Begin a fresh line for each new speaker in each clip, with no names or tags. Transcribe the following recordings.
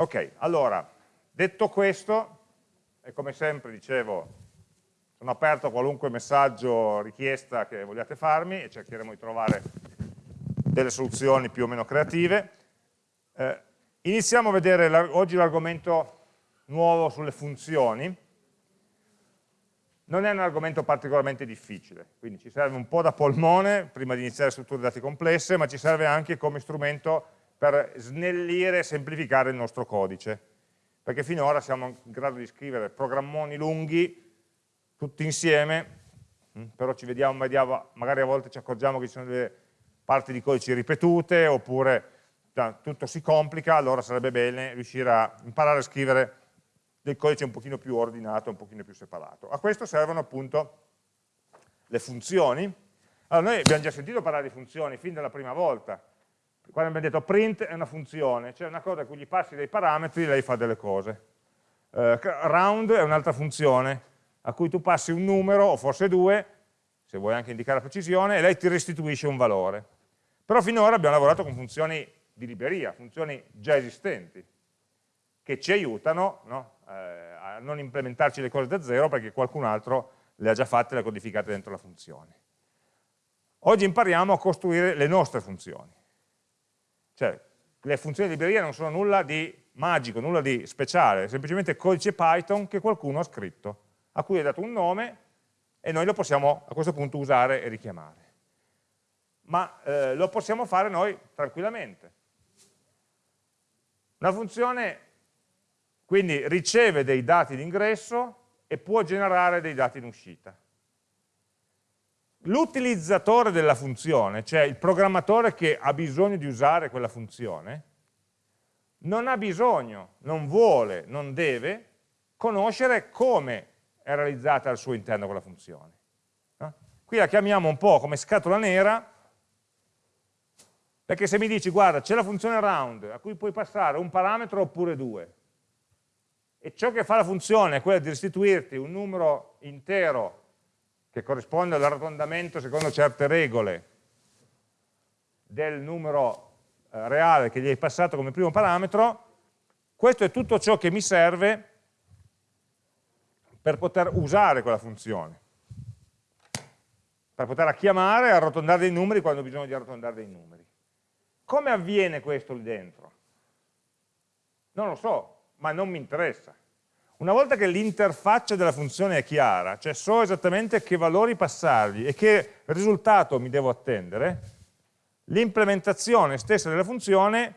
Ok, allora, detto questo, e come sempre dicevo, sono aperto a qualunque messaggio, richiesta che vogliate farmi e cercheremo di trovare delle soluzioni più o meno creative. Eh, iniziamo a vedere oggi l'argomento nuovo sulle funzioni. Non è un argomento particolarmente difficile, quindi ci serve un po' da polmone prima di iniziare strutture dati complesse, ma ci serve anche come strumento per snellire e semplificare il nostro codice, perché finora siamo in grado di scrivere programmoni lunghi tutti insieme, mm, però ci vediamo, magari a volte ci accorgiamo che ci sono delle parti di codice ripetute, oppure tutto si complica, allora sarebbe bene riuscire a imparare a scrivere del codice un pochino più ordinato, un pochino più separato. A questo servono appunto le funzioni. Allora, noi abbiamo già sentito parlare di funzioni fin dalla prima volta, quando abbiamo detto print è una funzione, cioè una cosa a cui gli passi dei parametri e lei fa delle cose. Uh, round è un'altra funzione a cui tu passi un numero, o forse due, se vuoi anche indicare la precisione, e lei ti restituisce un valore. Però finora abbiamo lavorato con funzioni di libreria, funzioni già esistenti, che ci aiutano no? eh, a non implementarci le cose da zero perché qualcun altro le ha già fatte e le ha codificate dentro la funzione. Oggi impariamo a costruire le nostre funzioni. Cioè, le funzioni di libreria non sono nulla di magico, nulla di speciale, è semplicemente codice Python che qualcuno ha scritto, a cui è dato un nome e noi lo possiamo a questo punto usare e richiamare. Ma eh, lo possiamo fare noi tranquillamente. Una funzione quindi riceve dei dati di ingresso e può generare dei dati in uscita l'utilizzatore della funzione, cioè il programmatore che ha bisogno di usare quella funzione, non ha bisogno, non vuole, non deve conoscere come è realizzata al suo interno quella funzione. No? Qui la chiamiamo un po' come scatola nera, perché se mi dici, guarda, c'è la funzione round, a cui puoi passare un parametro oppure due, e ciò che fa la funzione è quella di restituirti un numero intero che corrisponde all'arrotondamento secondo certe regole del numero eh, reale che gli hai passato come primo parametro, questo è tutto ciò che mi serve per poter usare quella funzione, per poterla chiamare e arrotondare dei numeri quando ho bisogno di arrotondare dei numeri. Come avviene questo lì dentro? Non lo so, ma non mi interessa. Una volta che l'interfaccia della funzione è chiara, cioè so esattamente che valori passargli e che risultato mi devo attendere, l'implementazione stessa della funzione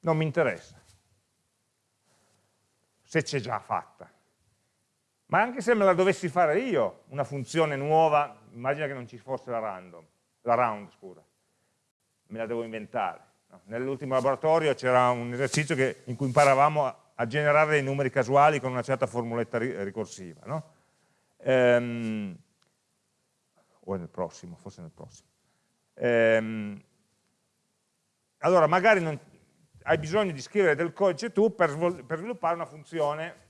non mi interessa, se c'è già fatta. Ma anche se me la dovessi fare io, una funzione nuova, immagina che non ci fosse la, random, la round, scusa, me la devo inventare. No? Nell'ultimo laboratorio c'era un esercizio che, in cui imparavamo a, a generare dei numeri casuali con una certa formuletta ricorsiva. No? Ehm, o nel prossimo, forse nel prossimo. Ehm, allora, magari non, hai bisogno di scrivere del codice tu per, per sviluppare una funzione,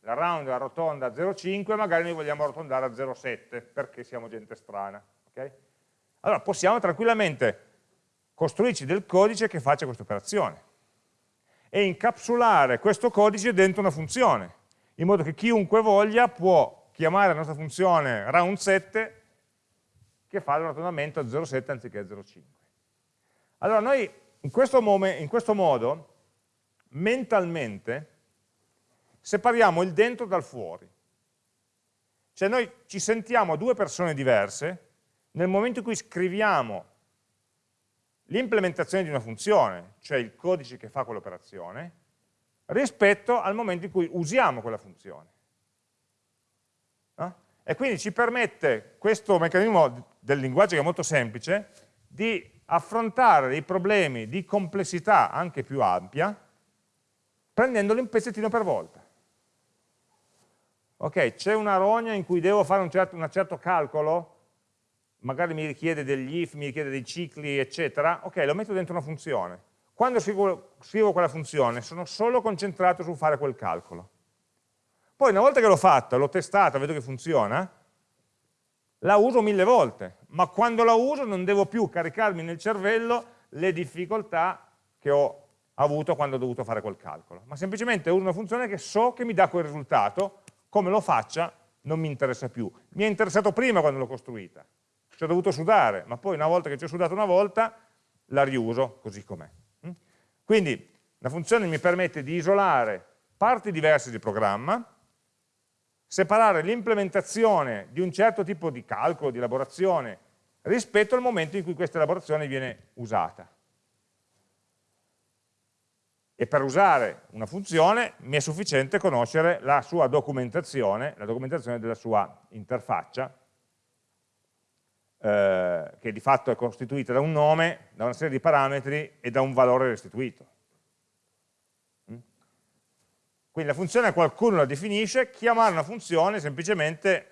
la round arrotonda a 0,5, magari noi vogliamo arrotondare a 0,7 perché siamo gente strana. Okay? Allora, possiamo tranquillamente costruirci del codice che faccia questa operazione e incapsulare questo codice dentro una funzione, in modo che chiunque voglia può chiamare la nostra funzione round7 che fa l'arrotondamento a 0,7 anziché a 0,5. Allora noi in questo, in questo modo mentalmente separiamo il dentro dal fuori. Cioè noi ci sentiamo due persone diverse nel momento in cui scriviamo l'implementazione di una funzione, cioè il codice che fa quell'operazione, rispetto al momento in cui usiamo quella funzione. No? E quindi ci permette questo meccanismo del linguaggio che è molto semplice di affrontare dei problemi di complessità anche più ampia prendendoli un pezzettino per volta. Ok, c'è una rogna in cui devo fare un certo, un certo calcolo, magari mi richiede degli if, mi richiede dei cicli, eccetera, ok, lo metto dentro una funzione. Quando scrivo, scrivo quella funzione sono solo concentrato su fare quel calcolo. Poi una volta che l'ho fatta, l'ho testata, vedo che funziona, la uso mille volte, ma quando la uso non devo più caricarmi nel cervello le difficoltà che ho avuto quando ho dovuto fare quel calcolo, ma semplicemente uso una funzione che so che mi dà quel risultato, come lo faccia non mi interessa più. Mi è interessato prima quando l'ho costruita, ci ho dovuto sudare, ma poi una volta che ci ho sudato una volta, la riuso così com'è. Mm? Quindi la funzione mi permette di isolare parti diverse di programma, separare l'implementazione di un certo tipo di calcolo, di elaborazione, rispetto al momento in cui questa elaborazione viene usata. E per usare una funzione mi è sufficiente conoscere la sua documentazione, la documentazione della sua interfaccia, eh, che di fatto è costituita da un nome, da una serie di parametri e da un valore restituito. Quindi la funzione qualcuno la definisce, chiamare una funzione semplicemente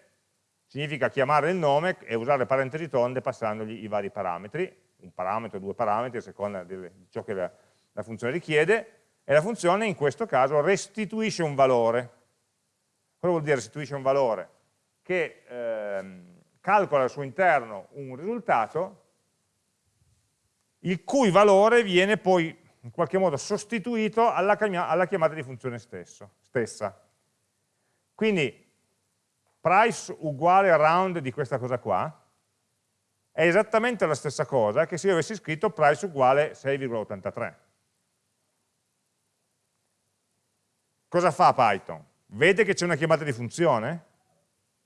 significa chiamare il nome e usare parentesi tonde passandogli i vari parametri, un parametro, due parametri, a seconda di ciò che la, la funzione richiede, e la funzione in questo caso restituisce un valore. Cosa vuol dire restituisce un valore? Che ehm, calcola al suo interno un risultato il cui valore viene poi in qualche modo sostituito alla, chiamata di funzione stesso, stessa. Quindi price uguale round di questa cosa qua è esattamente la stessa cosa che se io avessi scritto price uguale 6,83. Cosa fa Python? Vede che c'è una chiamata di funzione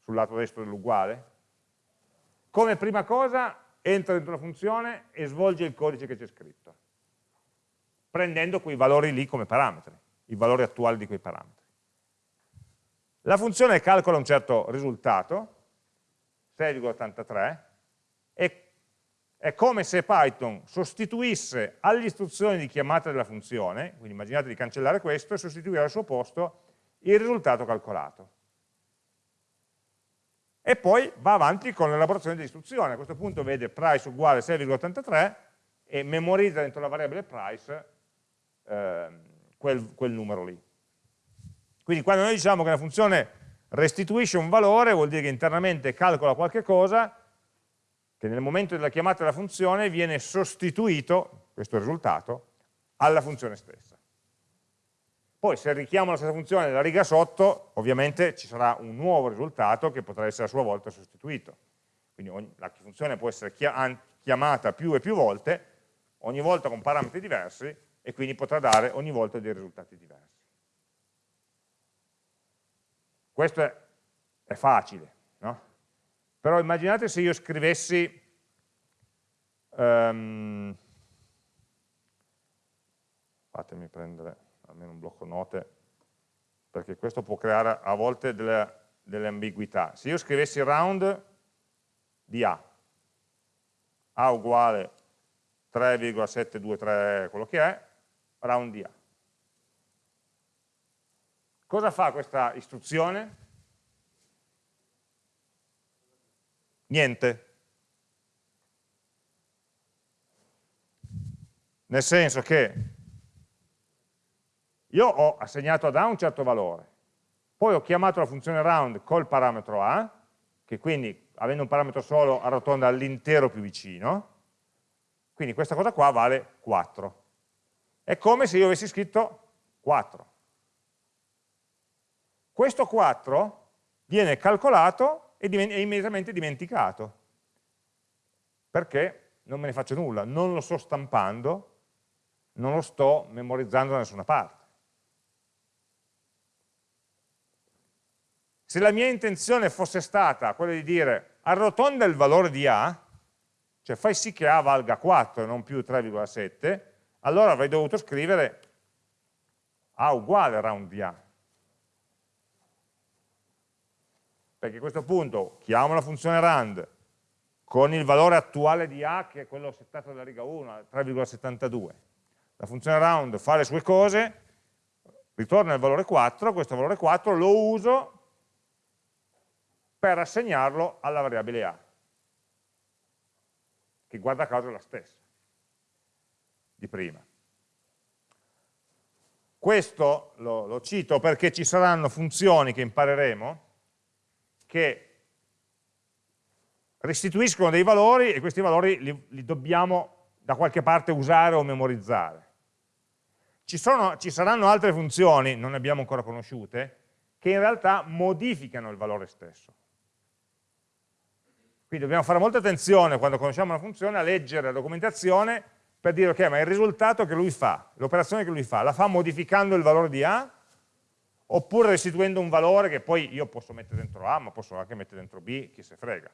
sul lato destro dell'uguale? Come prima cosa entra dentro la funzione e svolge il codice che c'è scritto prendendo quei valori lì come parametri, i valori attuali di quei parametri. La funzione calcola un certo risultato, 6,83, e è come se Python sostituisse alle istruzioni di chiamata della funzione, quindi immaginate di cancellare questo e sostituire al suo posto il risultato calcolato. E poi va avanti con l'elaborazione dell'istruzione. A questo punto vede price uguale 6,83 e memorizza dentro la variabile price eh, quel, quel numero lì. Quindi quando noi diciamo che una funzione restituisce un valore, vuol dire che internamente calcola qualche cosa che nel momento della chiamata della funzione viene sostituito, questo risultato, alla funzione stessa. Poi se richiamo la stessa funzione nella riga sotto, ovviamente ci sarà un nuovo risultato che potrà essere a sua volta sostituito. Quindi ogni, la funzione può essere chiamata più e più volte, ogni volta con parametri diversi, e quindi potrà dare ogni volta dei risultati diversi. Questo è, è facile, no? Però immaginate se io scrivessi um, fatemi prendere almeno un blocco note perché questo può creare a volte delle, delle ambiguità. Se io scrivessi round di A, A uguale 3,723 quello che è, round A. Cosa fa questa istruzione? Niente. Nel senso che io ho assegnato ad A un certo valore, poi ho chiamato la funzione round col parametro A, che quindi avendo un parametro solo arrotonda all'intero più vicino, quindi questa cosa qua vale 4. È come se io avessi scritto 4. Questo 4 viene calcolato e è immediatamente dimenticato. Perché non me ne faccio nulla, non lo sto stampando, non lo sto memorizzando da nessuna parte. Se la mia intenzione fosse stata quella di dire arrotonda il valore di A, cioè fai sì che A valga 4 e non più 3,7, allora avrei dovuto scrivere A uguale round di A. Perché a questo punto chiamo la funzione rand con il valore attuale di A, che è quello settato dalla riga 1, 3,72. La funzione round fa le sue cose, ritorna il valore 4, questo valore 4 lo uso per assegnarlo alla variabile A, che guarda caso è la stessa di prima. Questo lo, lo cito perché ci saranno funzioni che impareremo che restituiscono dei valori e questi valori li, li, dobbiamo da qualche parte usare o memorizzare. ci, sono, ci saranno altre funzioni, non ne abbiamo ancora conosciute, che in realtà modificano il valore stesso. Quindi dobbiamo fare molta attenzione quando conosciamo una funzione a leggere la documentazione per dire ok, ma il risultato che lui fa, l'operazione che lui fa, la fa modificando il valore di A oppure restituendo un valore che poi io posso mettere dentro A ma posso anche mettere dentro B, chi se frega.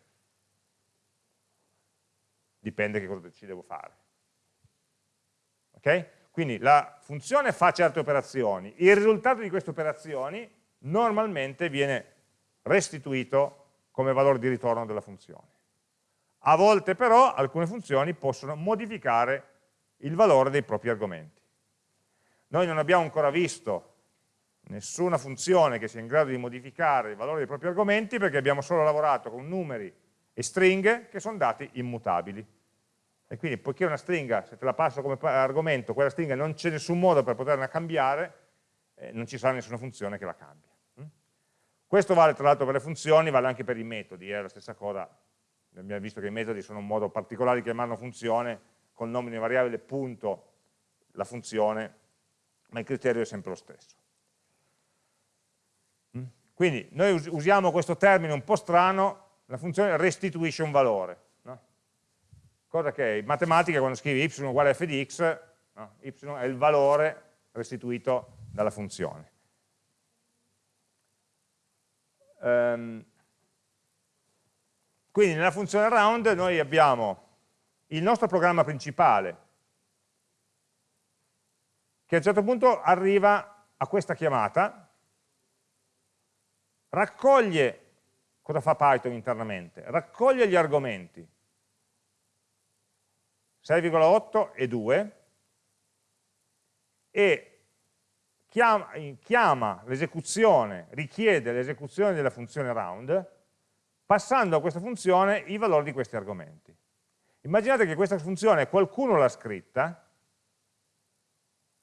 Dipende che cosa ci devo fare. Ok? Quindi la funzione fa certe operazioni, il risultato di queste operazioni normalmente viene restituito come valore di ritorno della funzione. A volte però alcune funzioni possono modificare il valore dei propri argomenti. Noi non abbiamo ancora visto nessuna funzione che sia in grado di modificare il valore dei propri argomenti perché abbiamo solo lavorato con numeri e stringhe che sono dati immutabili. E quindi poiché una stringa, se te la passo come argomento, quella stringa non c'è nessun modo per poterla cambiare, eh, non ci sarà nessuna funzione che la cambi. Questo vale tra l'altro per le funzioni, vale anche per i metodi, è la stessa cosa, abbiamo visto che i metodi sono un modo particolare di chiamare una funzione, con il nome di una variabile punto la funzione, ma il criterio è sempre lo stesso. Mm? Quindi noi usiamo questo termine un po' strano, la funzione restituisce un valore cosa che in matematica quando scrivi y uguale a f di x, no? y è il valore restituito dalla funzione. Um, quindi nella funzione round noi abbiamo il nostro programma principale che a un certo punto arriva a questa chiamata, raccoglie, cosa fa Python internamente? Raccoglie gli argomenti 6,8 e 2 e chiama, chiama l'esecuzione, richiede l'esecuzione della funzione round passando a questa funzione i valori di questi argomenti. Immaginate che questa funzione qualcuno l'ha scritta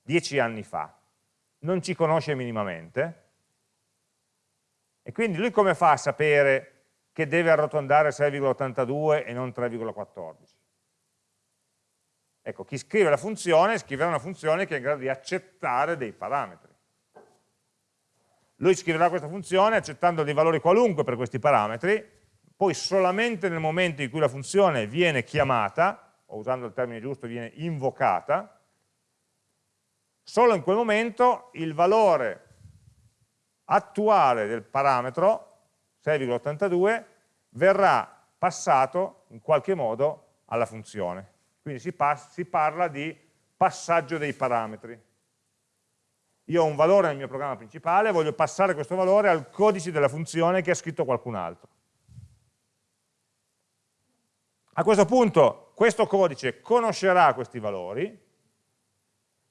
dieci anni fa, non ci conosce minimamente, e quindi lui come fa a sapere che deve arrotondare 6,82 e non 3,14? Ecco, chi scrive la funzione scriverà una funzione che è in grado di accettare dei parametri. Lui scriverà questa funzione accettando dei valori qualunque per questi parametri, poi solamente nel momento in cui la funzione viene chiamata, o usando il termine giusto viene invocata, solo in quel momento il valore attuale del parametro, 6,82, verrà passato in qualche modo alla funzione. Quindi si, si parla di passaggio dei parametri. Io ho un valore nel mio programma principale, voglio passare questo valore al codice della funzione che ha scritto qualcun altro. A questo punto questo codice conoscerà questi valori,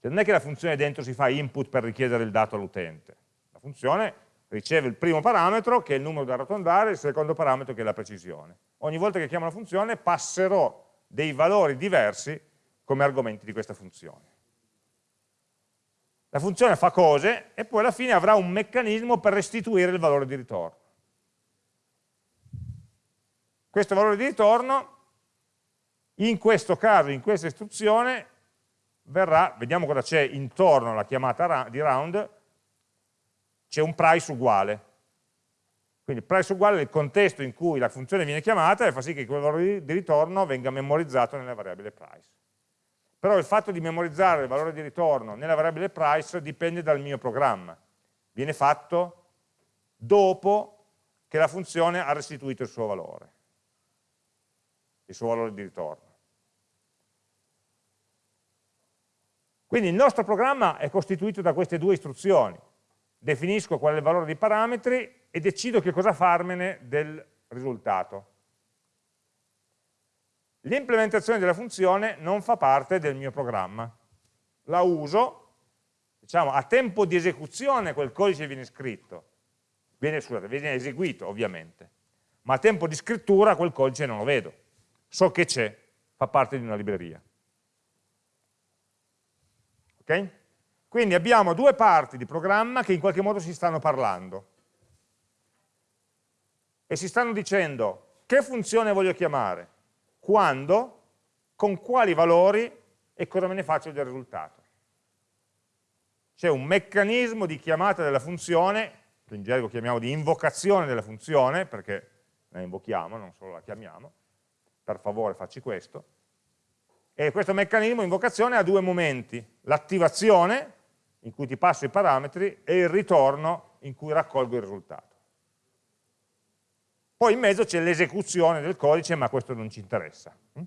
cioè non è che la funzione dentro si fa input per richiedere il dato all'utente, la funzione riceve il primo parametro che è il numero da arrotondare, il secondo parametro che è la precisione. Ogni volta che chiamo la funzione passerò dei valori diversi come argomenti di questa funzione. La funzione fa cose e poi alla fine avrà un meccanismo per restituire il valore di ritorno. Questo valore di ritorno, in questo caso, in questa istruzione, verrà, vediamo cosa c'è intorno alla chiamata di round, c'è un price uguale. Quindi price uguale il contesto in cui la funzione viene chiamata e fa sì che quel valore di ritorno venga memorizzato nella variabile price. Però il fatto di memorizzare il valore di ritorno nella variabile price dipende dal mio programma. Viene fatto dopo che la funzione ha restituito il suo valore, il suo valore di ritorno. Quindi il nostro programma è costituito da queste due istruzioni. Definisco qual è il valore dei parametri e decido che cosa farmene del risultato. L'implementazione della funzione non fa parte del mio programma. La uso, diciamo, a tempo di esecuzione quel codice viene scritto, viene, scusate, viene eseguito ovviamente, ma a tempo di scrittura quel codice non lo vedo. So che c'è, fa parte di una libreria. Ok? Quindi abbiamo due parti di programma che in qualche modo si stanno parlando. E si stanno dicendo che funzione voglio chiamare, quando, con quali valori e cosa me ne faccio del risultato. c'è un meccanismo di chiamata della funzione, che in gergo chiamiamo di invocazione della funzione, perché la invochiamo, non solo la chiamiamo, per favore facci questo, e questo meccanismo invocazione ha due momenti, l'attivazione, in cui ti passo i parametri, e il ritorno, in cui raccolgo il risultato. Poi in mezzo c'è l'esecuzione del codice, ma questo non ci interessa, hm?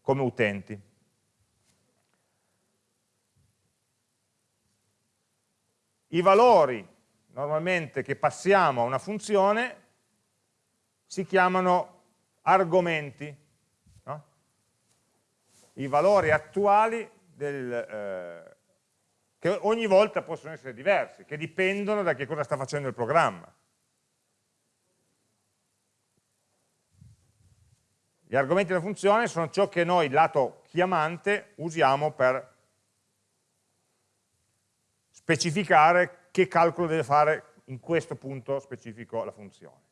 come utenti. I valori normalmente che passiamo a una funzione si chiamano argomenti, no? i valori attuali del, eh, che ogni volta possono essere diversi, che dipendono da che cosa sta facendo il programma. Gli argomenti della funzione sono ciò che noi, lato chiamante, usiamo per specificare che calcolo deve fare in questo punto specifico la funzione.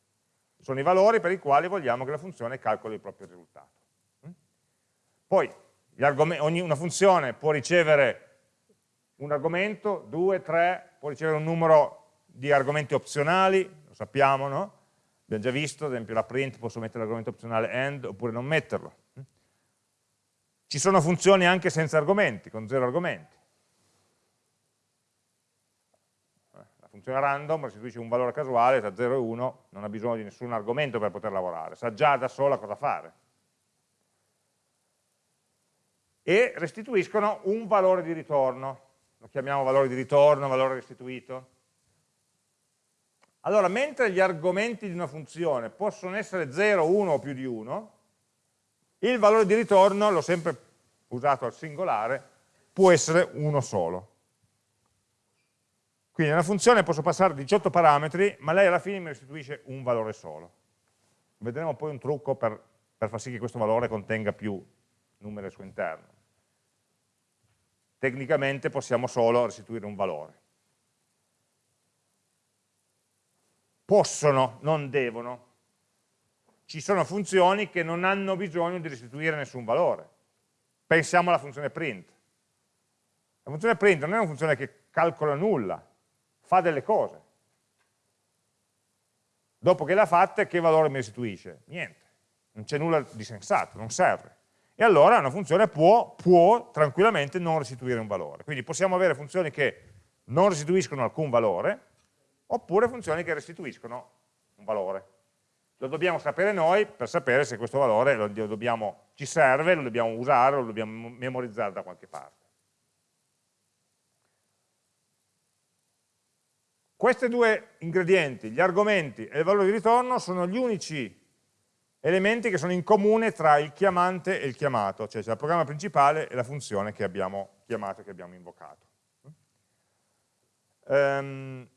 Sono i valori per i quali vogliamo che la funzione calcoli il proprio risultato. Poi, una funzione può ricevere un argomento, due, tre, può ricevere un numero di argomenti opzionali, lo sappiamo, no? Abbiamo già visto, ad esempio la print posso mettere l'argomento opzionale end oppure non metterlo. Ci sono funzioni anche senza argomenti, con zero argomenti. La funzione random restituisce un valore casuale tra 0 e 1, non ha bisogno di nessun argomento per poter lavorare, sa già da sola cosa fare. E restituiscono un valore di ritorno, lo chiamiamo valore di ritorno, valore restituito allora, mentre gli argomenti di una funzione possono essere 0, 1 o più di 1, il valore di ritorno, l'ho sempre usato al singolare, può essere uno solo. Quindi nella funzione posso passare 18 parametri, ma lei alla fine mi restituisce un valore solo. Vedremo poi un trucco per, per far sì che questo valore contenga più numeri al suo interno. Tecnicamente possiamo solo restituire un valore. possono, non devono. Ci sono funzioni che non hanno bisogno di restituire nessun valore. Pensiamo alla funzione print. La funzione print non è una funzione che calcola nulla, fa delle cose. Dopo che l'ha fatta, che valore mi restituisce? Niente, non c'è nulla di sensato, non serve. E allora una funzione può, può tranquillamente non restituire un valore. Quindi possiamo avere funzioni che non restituiscono alcun valore, oppure funzioni che restituiscono un valore. Lo dobbiamo sapere noi per sapere se questo valore lo dobbiamo, ci serve, lo dobbiamo usare, lo dobbiamo memorizzare da qualche parte. Questi due ingredienti, gli argomenti e il valore di ritorno, sono gli unici elementi che sono in comune tra il chiamante e il chiamato, cioè c'è il programma principale e la funzione che abbiamo chiamato che abbiamo invocato. Um,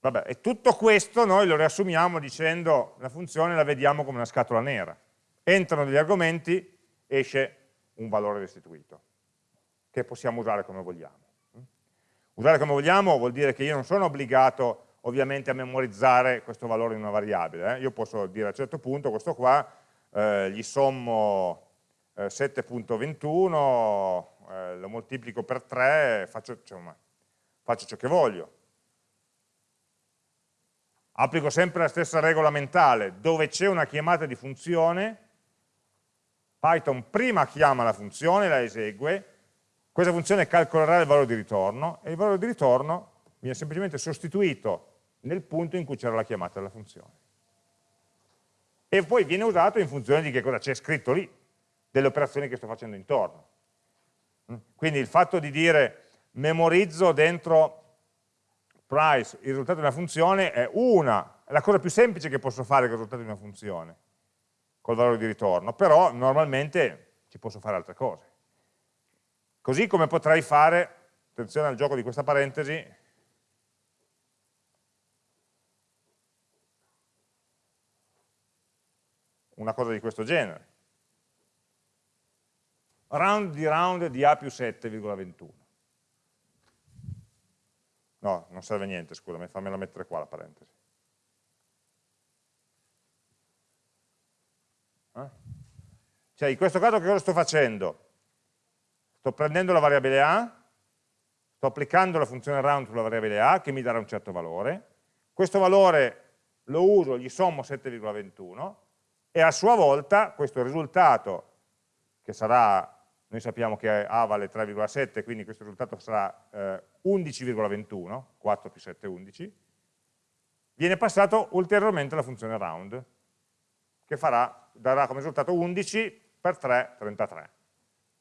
Vabbè, e tutto questo noi lo riassumiamo dicendo la funzione la vediamo come una scatola nera. Entrano degli argomenti, esce un valore restituito, che possiamo usare come vogliamo. Usare come vogliamo vuol dire che io non sono obbligato ovviamente a memorizzare questo valore in una variabile. Eh? Io posso dire a un certo punto questo qua, eh, gli sommo eh, 7.21, eh, lo moltiplico per 3, faccio, insomma, faccio ciò che voglio applico sempre la stessa regola mentale, dove c'è una chiamata di funzione, Python prima chiama la funzione, la esegue, questa funzione calcolerà il valore di ritorno e il valore di ritorno viene semplicemente sostituito nel punto in cui c'era la chiamata della funzione. E poi viene usato in funzione di che cosa c'è scritto lì, delle operazioni che sto facendo intorno. Quindi il fatto di dire memorizzo dentro price, il risultato di una funzione è una, è la cosa più semplice che posso fare con il risultato di una funzione, col valore di ritorno, però normalmente ci posso fare altre cose. Così come potrei fare, attenzione al gioco di questa parentesi, una cosa di questo genere. Round di round di A più 7,21. No, non serve niente, scusami, fammela mettere qua la parentesi. Eh? Cioè, in questo caso che cosa sto facendo? Sto prendendo la variabile A, sto applicando la funzione round sulla variabile a che mi darà un certo valore, questo valore lo uso, gli sommo 7,21 e a sua volta questo risultato che sarà noi sappiamo che A vale 3,7, quindi questo risultato sarà eh, 11,21, 4 più 7 11, viene passato ulteriormente alla funzione round, che farà, darà come risultato 11 per 3, 33.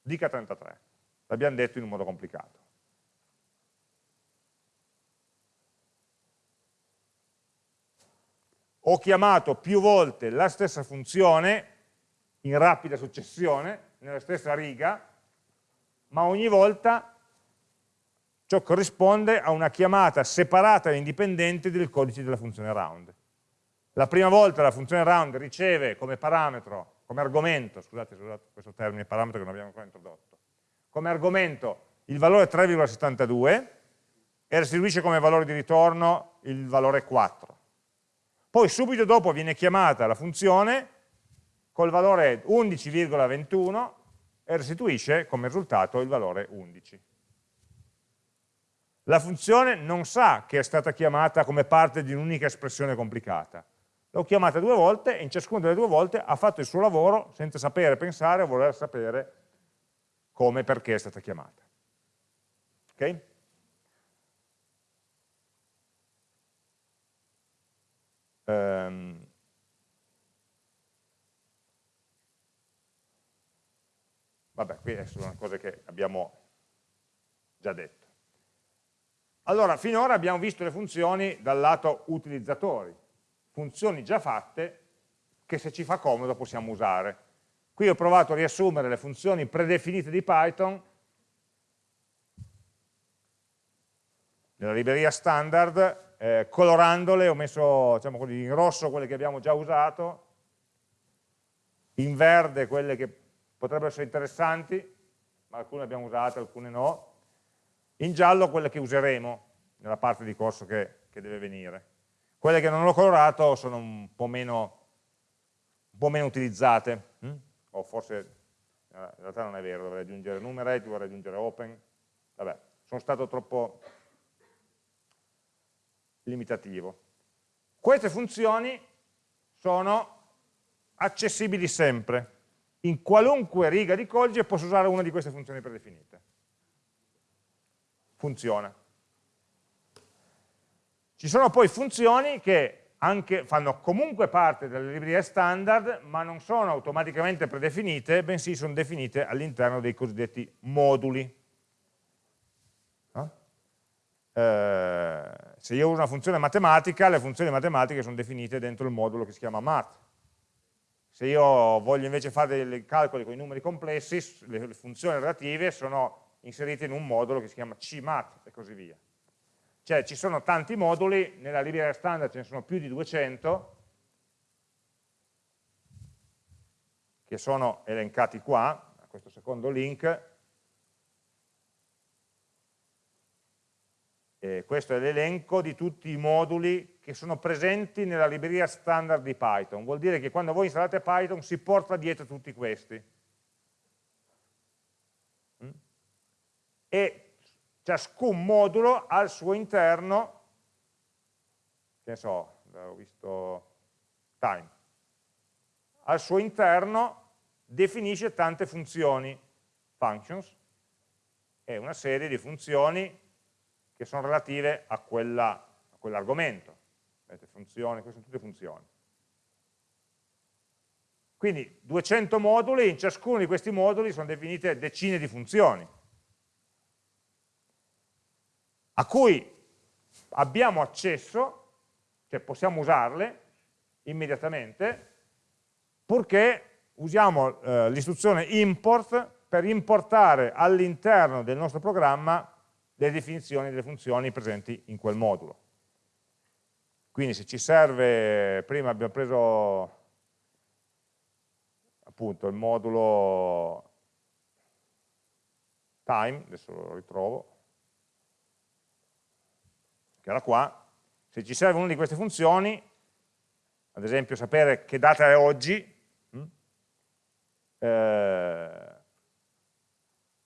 Dica 33, l'abbiamo detto in un modo complicato. Ho chiamato più volte la stessa funzione in rapida successione, nella stessa riga, ma ogni volta ciò corrisponde a una chiamata separata e indipendente del codice della funzione round. La prima volta la funzione round riceve come parametro, come argomento, scusate, scusate questo termine parametro che non abbiamo ancora introdotto, come argomento il valore 3,72 e restituisce come valore di ritorno il valore 4. Poi subito dopo viene chiamata la funzione col valore 11,21 e restituisce come risultato il valore 11. La funzione non sa che è stata chiamata come parte di un'unica espressione complicata. L'ho chiamata due volte e in ciascuna delle due volte ha fatto il suo lavoro senza sapere, pensare o voler sapere come e perché è stata chiamata. Ok? Um, Vabbè, qui sono cose che abbiamo già detto. Allora, finora abbiamo visto le funzioni dal lato utilizzatori, funzioni già fatte che se ci fa comodo possiamo usare. Qui ho provato a riassumere le funzioni predefinite di Python nella libreria standard, eh, colorandole, ho messo diciamo in rosso quelle che abbiamo già usato, in verde quelle che potrebbero essere interessanti, ma alcune abbiamo usate, alcune no, in giallo quelle che useremo nella parte di corso che, che deve venire. Quelle che non ho colorato sono un po' meno, un po meno utilizzate, hm? o forse eh, in realtà non è vero, dovrei aggiungere numerate, dovrei aggiungere open, vabbè, sono stato troppo limitativo. Queste funzioni sono accessibili sempre, in qualunque riga di codice posso usare una di queste funzioni predefinite. Funziona. Ci sono poi funzioni che anche fanno comunque parte delle librerie standard, ma non sono automaticamente predefinite, bensì sono definite all'interno dei cosiddetti moduli. Eh, se io uso una funzione matematica, le funzioni matematiche sono definite dentro il modulo che si chiama math. Se io voglio invece fare dei calcoli con i numeri complessi, le funzioni relative sono inserite in un modulo che si chiama CMAT e così via. Cioè ci sono tanti moduli, nella libreria standard ce ne sono più di 200, che sono elencati qua, a questo secondo link, Eh, questo è l'elenco di tutti i moduli che sono presenti nella libreria standard di Python. Vuol dire che quando voi installate Python si porta dietro tutti questi. Mm? E ciascun modulo ha al suo interno, che ne so, ho visto time, al suo interno definisce tante funzioni, functions, e una serie di funzioni che sono relative a, quell'argomento. Quell funzioni, queste sono tutte funzioni. Quindi 200 moduli, in ciascuno di questi moduli sono definite decine di funzioni, a cui abbiamo accesso, cioè possiamo usarle immediatamente, purché usiamo eh, l'istruzione import per importare all'interno del nostro programma le definizioni delle funzioni presenti in quel modulo. Quindi se ci serve, prima abbiamo preso appunto il modulo time, adesso lo ritrovo, che era qua, se ci serve una di queste funzioni, ad esempio sapere che data è oggi, hm, eh,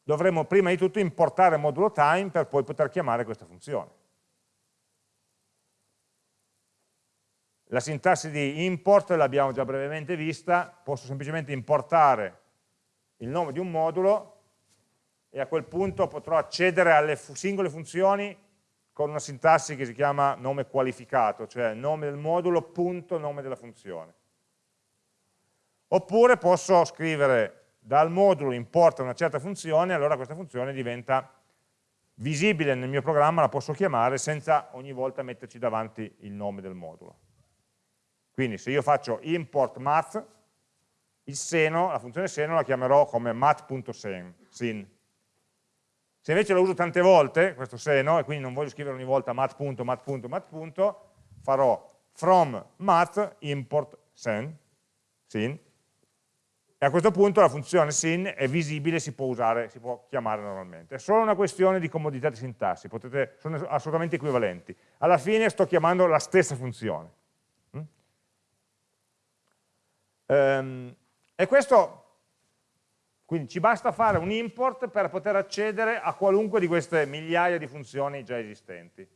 dovremo prima di tutto importare il modulo time per poi poter chiamare questa funzione. La sintassi di import l'abbiamo già brevemente vista, posso semplicemente importare il nome di un modulo e a quel punto potrò accedere alle singole funzioni con una sintassi che si chiama nome qualificato, cioè nome del modulo punto nome della funzione. Oppure posso scrivere dal modulo importa una certa funzione, allora questa funzione diventa visibile nel mio programma, la posso chiamare senza ogni volta metterci davanti il nome del modulo. Quindi se io faccio import math, il seno, la funzione seno la chiamerò come math.sin. Se invece lo uso tante volte, questo seno, e quindi non voglio scrivere ogni volta math.math.math, farò from math import sen, sin, e a questo punto la funzione sin è visibile, si può usare, si può chiamare normalmente. È solo una questione di comodità di sintassi, potete, sono assolutamente equivalenti. Alla fine sto chiamando la stessa funzione. Um, e questo, quindi ci basta fare un import per poter accedere a qualunque di queste migliaia di funzioni già esistenti.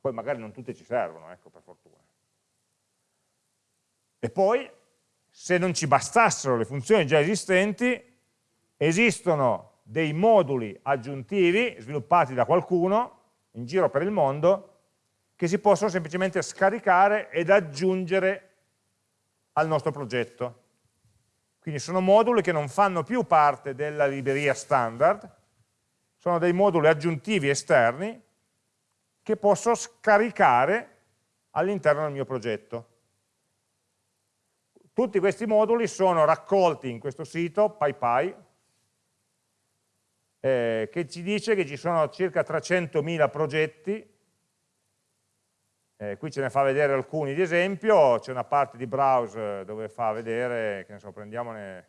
Poi magari non tutte ci servono, ecco, per fortuna. E poi, se non ci bastassero le funzioni già esistenti, esistono dei moduli aggiuntivi sviluppati da qualcuno in giro per il mondo che si possono semplicemente scaricare ed aggiungere al nostro progetto. Quindi sono moduli che non fanno più parte della libreria standard, sono dei moduli aggiuntivi esterni che posso scaricare all'interno del mio progetto. Tutti questi moduli sono raccolti in questo sito, PyPy, eh, che ci dice che ci sono circa 300.000 progetti. Eh, qui ce ne fa vedere alcuni. Di esempio, c'è una parte di browse dove fa vedere, che ne so, prendiamone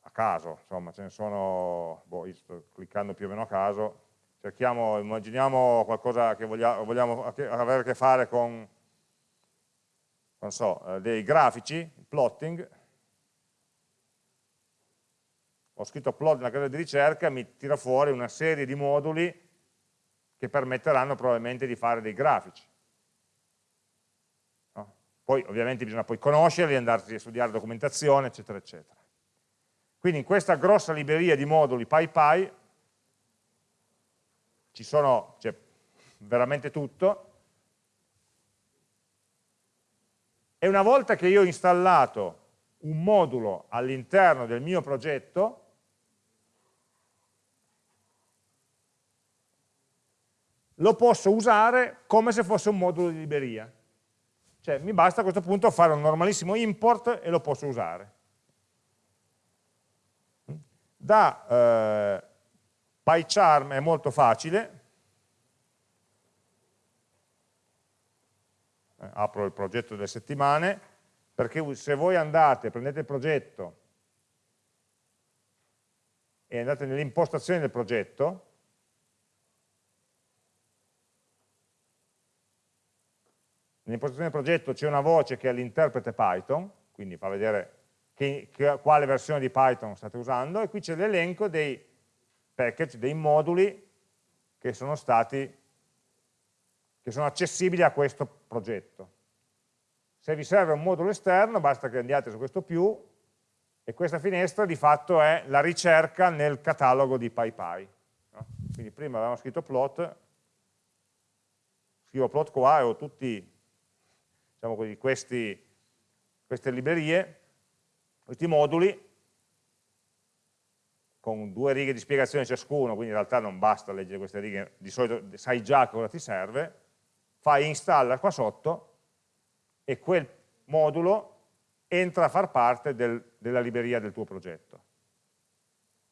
a caso, insomma, ce ne sono, boh, io sto cliccando più o meno a caso, cerchiamo, immaginiamo qualcosa che vogliamo, vogliamo avere a che fare con, non so, eh, dei grafici, plotting, ho scritto plot nella casa di ricerca, mi tira fuori una serie di moduli che permetteranno probabilmente di fare dei grafici. No? Poi ovviamente bisogna poi conoscerli, andarsi a studiare documentazione, eccetera, eccetera. Quindi in questa grossa libreria di moduli PyPy ci sono, c'è veramente tutto, e una volta che io ho installato un modulo all'interno del mio progetto, lo posso usare come se fosse un modulo di libreria. Cioè mi basta a questo punto fare un normalissimo import e lo posso usare. Da eh, PyCharm è molto facile, apro il progetto delle settimane, perché se voi andate, prendete il progetto e andate nelle impostazioni del progetto, Nell'impostazione del progetto c'è una voce che è l'interprete Python, quindi fa vedere che, che, quale versione di Python state usando, e qui c'è l'elenco dei package, dei moduli che sono stati che sono accessibili a questo progetto. Se vi serve un modulo esterno, basta che andiate su questo più, e questa finestra di fatto è la ricerca nel catalogo di PyPy. No? Quindi prima avevamo scritto plot, scrivo plot qua e ho tutti diciamo così, questi, queste librerie, questi moduli, con due righe di spiegazione ciascuno, quindi in realtà non basta leggere queste righe, di solito sai già cosa ti serve, fai installa qua sotto e quel modulo entra a far parte del, della libreria del tuo progetto.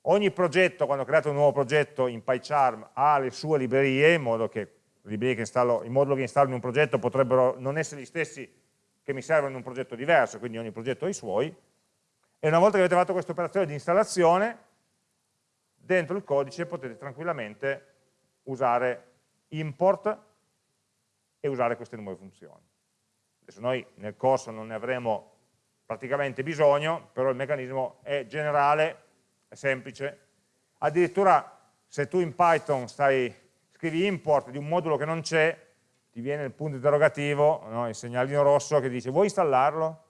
Ogni progetto, quando create un nuovo progetto in PyCharm, ha le sue librerie, in modo che che installo, i moduli che installo in un progetto potrebbero non essere gli stessi che mi servono in un progetto diverso, quindi ogni progetto ha i suoi, e una volta che avete fatto questa operazione di installazione, dentro il codice potete tranquillamente usare import e usare queste nuove funzioni. Adesso noi nel corso non ne avremo praticamente bisogno, però il meccanismo è generale, è semplice. Addirittura se tu in Python stai, scrivi import di un modulo che non c'è, ti viene il punto interrogativo, no? il segnalino rosso che dice vuoi installarlo?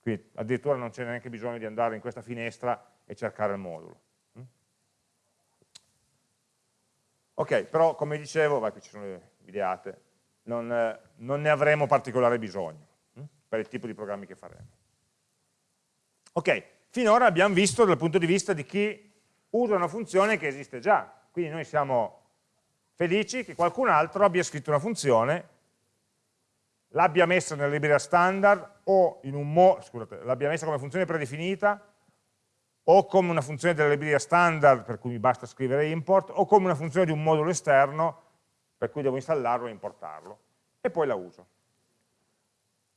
Quindi addirittura non c'è neanche bisogno di andare in questa finestra e cercare il modulo. Ok, però come dicevo, vai, qui ci sono le videate, non, eh, non ne avremo particolare bisogno hm? per il tipo di programmi che faremo. Ok, finora abbiamo visto dal punto di vista di chi usa una funzione che esiste già, quindi noi siamo felici che qualcun altro abbia scritto una funzione, l'abbia messa nella libreria standard o in un mo, scusate, l'abbia messa come funzione predefinita o come una funzione della libreria standard per cui mi basta scrivere import o come una funzione di un modulo esterno per cui devo installarlo e importarlo e poi la uso.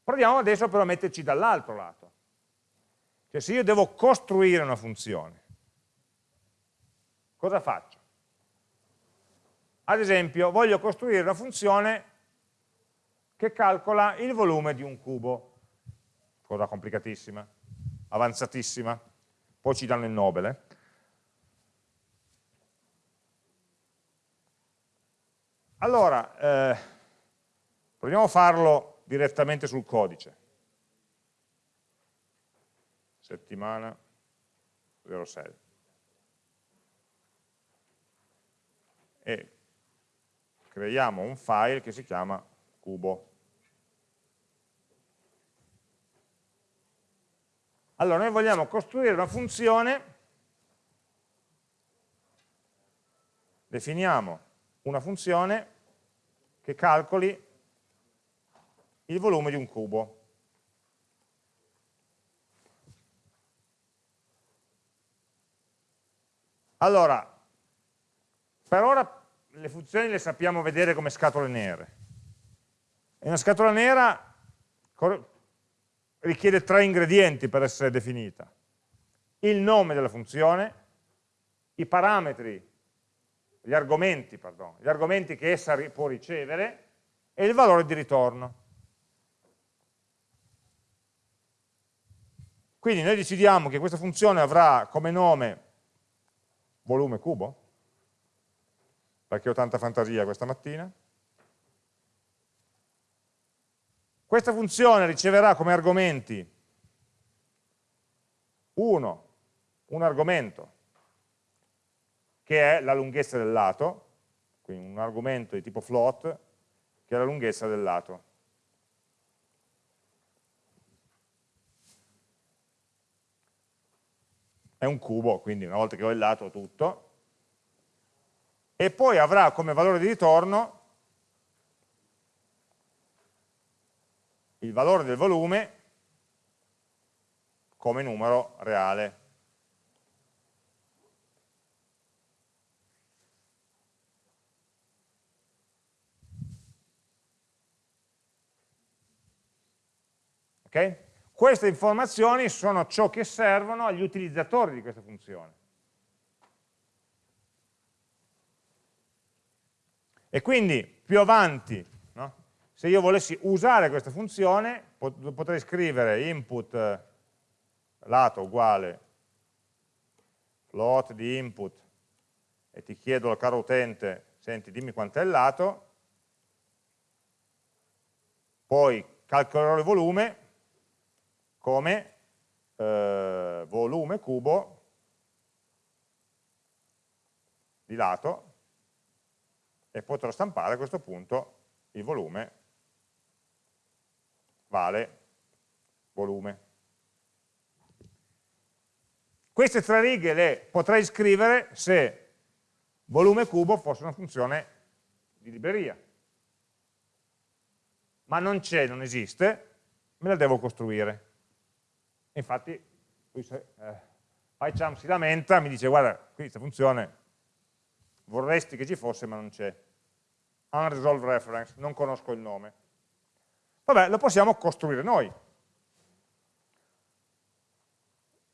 Proviamo adesso però a metterci dall'altro lato. Cioè se io devo costruire una funzione, cosa faccio? Ad esempio voglio costruire una funzione che calcola il volume di un cubo, cosa complicatissima, avanzatissima, poi ci danno il Nobel. Eh? Allora, eh, proviamo a farlo direttamente sul codice. Settimana 06. E creiamo un file che si chiama cubo. Allora, noi vogliamo costruire una funzione, definiamo una funzione che calcoli il volume di un cubo. Allora, per ora le funzioni le sappiamo vedere come scatole nere. E una scatola nera richiede tre ingredienti per essere definita. Il nome della funzione, i parametri gli argomenti, pardon, gli argomenti che essa può ricevere e il valore di ritorno. Quindi noi decidiamo che questa funzione avrà come nome volume cubo, perché ho tanta fantasia questa mattina. Questa funzione riceverà come argomenti uno, un argomento, che è la lunghezza del lato, quindi un argomento di tipo float, che è la lunghezza del lato. È un cubo, quindi una volta che ho il lato ho tutto, e poi avrà come valore di ritorno il valore del volume come numero reale. Okay? Queste informazioni sono ciò che servono agli utilizzatori di questa funzione. E quindi più avanti, no? se io volessi usare questa funzione, potrei scrivere input eh, lato uguale float di input e ti chiedo caro utente, senti dimmi quant'è il lato, poi calcolerò il volume come eh, volume cubo di lato e potrò stampare a questo punto il volume vale volume. Queste tre righe le potrei scrivere se volume cubo fosse una funzione di libreria. Ma non c'è, non esiste, me la devo costruire infatti lui, eh, PyCharm si lamenta, mi dice guarda, qui questa funzione vorresti che ci fosse ma non c'è. Unresolved reference, non conosco il nome. Vabbè, lo possiamo costruire noi.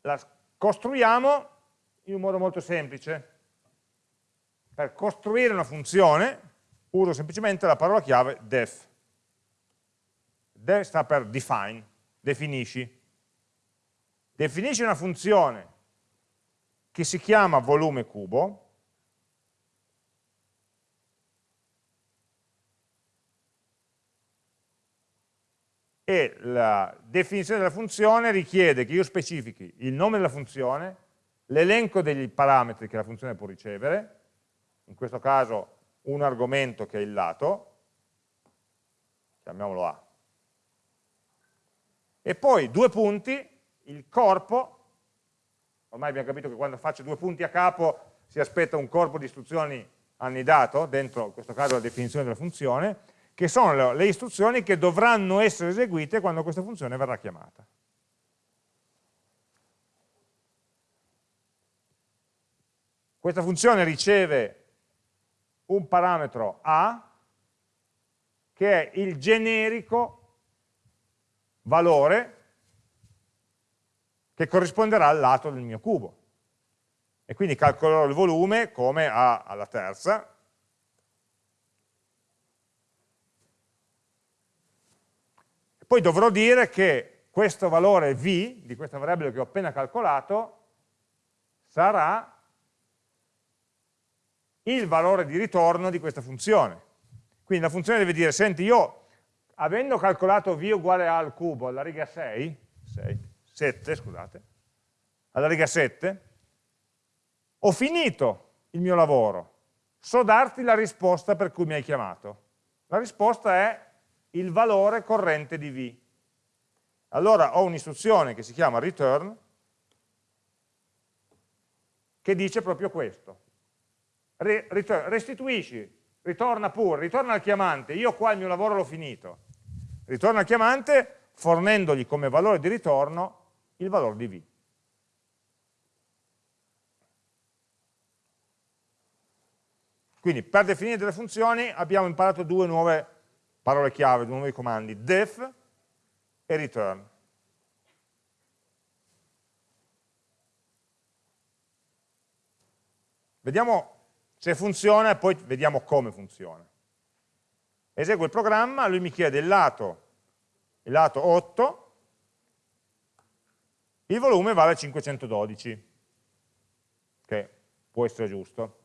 La costruiamo in un modo molto semplice. Per costruire una funzione uso semplicemente la parola chiave def. Def sta per define, definisci definisce una funzione che si chiama volume cubo, e la definizione della funzione richiede che io specifichi il nome della funzione, l'elenco degli parametri che la funzione può ricevere, in questo caso un argomento che è il lato, chiamiamolo A, e poi due punti, il corpo, ormai abbiamo capito che quando faccio due punti a capo si aspetta un corpo di istruzioni annidato, dentro in questo caso la definizione della funzione, che sono le istruzioni che dovranno essere eseguite quando questa funzione verrà chiamata. Questa funzione riceve un parametro A che è il generico valore che corrisponderà al lato del mio cubo. E quindi calcolerò il volume come A alla terza, Poi dovrò dire che questo valore v, di questa variabile che ho appena calcolato, sarà il valore di ritorno di questa funzione. Quindi la funzione deve dire, senti, io avendo calcolato v uguale a al cubo alla riga 6, 6 7, scusate, alla riga 7, ho finito il mio lavoro, so darti la risposta per cui mi hai chiamato. La risposta è il valore corrente di v. Allora ho un'istruzione che si chiama return, che dice proprio questo. restituisci, ritorna pure, ritorna al chiamante, io qua il mio lavoro l'ho finito. Ritorna al chiamante fornendogli come valore di ritorno il valore di v. Quindi per definire delle funzioni abbiamo imparato due nuove parole chiave, due nuovi comandi, def e return. Vediamo se funziona e poi vediamo come funziona. Eseguo il programma, lui mi chiede il lato, il lato 8, il volume vale 512, che può essere giusto.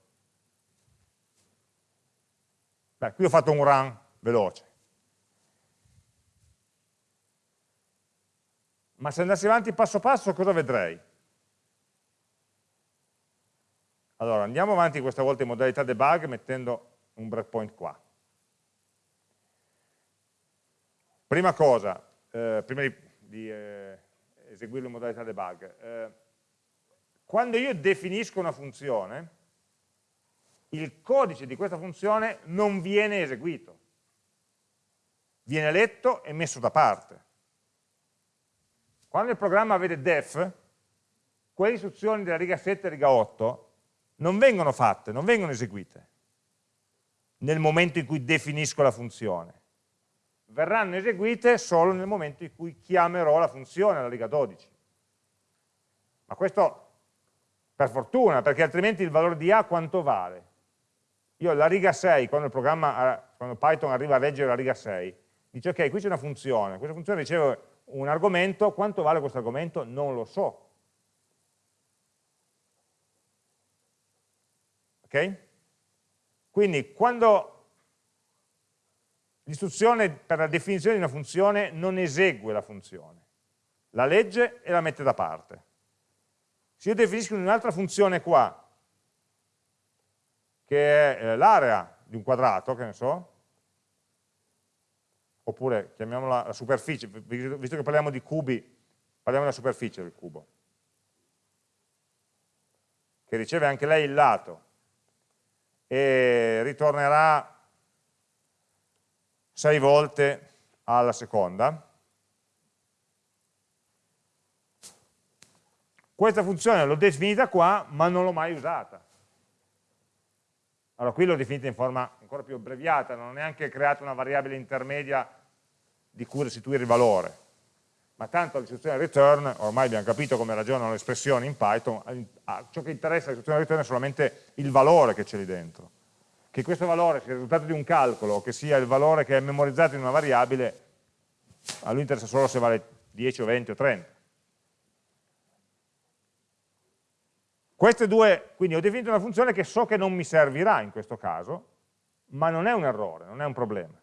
Beh, qui ho fatto un run veloce. Ma se andassi avanti passo passo cosa vedrei? Allora, andiamo avanti questa volta in modalità debug mettendo un breakpoint qua. Prima cosa, eh, prima di, di eh, eseguirlo in modalità debug, eh, quando io definisco una funzione, il codice di questa funzione non viene eseguito, viene letto e messo da parte. Quando il programma vede def, quelle istruzioni della riga 7 e riga 8 non vengono fatte, non vengono eseguite nel momento in cui definisco la funzione. Verranno eseguite solo nel momento in cui chiamerò la funzione alla riga 12. Ma questo per fortuna, perché altrimenti il valore di A quanto vale? Io la riga 6, quando, quando Python arriva a leggere la riga 6, dice ok, qui c'è una funzione, questa funzione riceve un argomento, quanto vale questo argomento? Non lo so. Ok? Quindi quando l'istruzione per la definizione di una funzione non esegue la funzione, la legge e la mette da parte. Se io definisco un'altra funzione qua, che è eh, l'area di un quadrato, che ne so, oppure chiamiamola la superficie, visto che parliamo di cubi, parliamo della superficie del cubo, che riceve anche lei il lato, e ritornerà 6 volte alla seconda. Questa funzione l'ho definita qua, ma non l'ho mai usata. Allora qui l'ho definita in forma ancora più abbreviata, non ho neanche creato una variabile intermedia di cui restituire il valore. Ma tanto l'istruzione return, ormai abbiamo capito come ragionano le espressioni in Python, ciò che interessa all'istruzione return è solamente il valore che c'è lì dentro. Che questo valore sia il risultato di un calcolo che sia il valore che è memorizzato in una variabile, a lui interessa solo se vale 10 o 20 o 30. Queste due, quindi ho definito una funzione che so che non mi servirà in questo caso, ma non è un errore, non è un problema.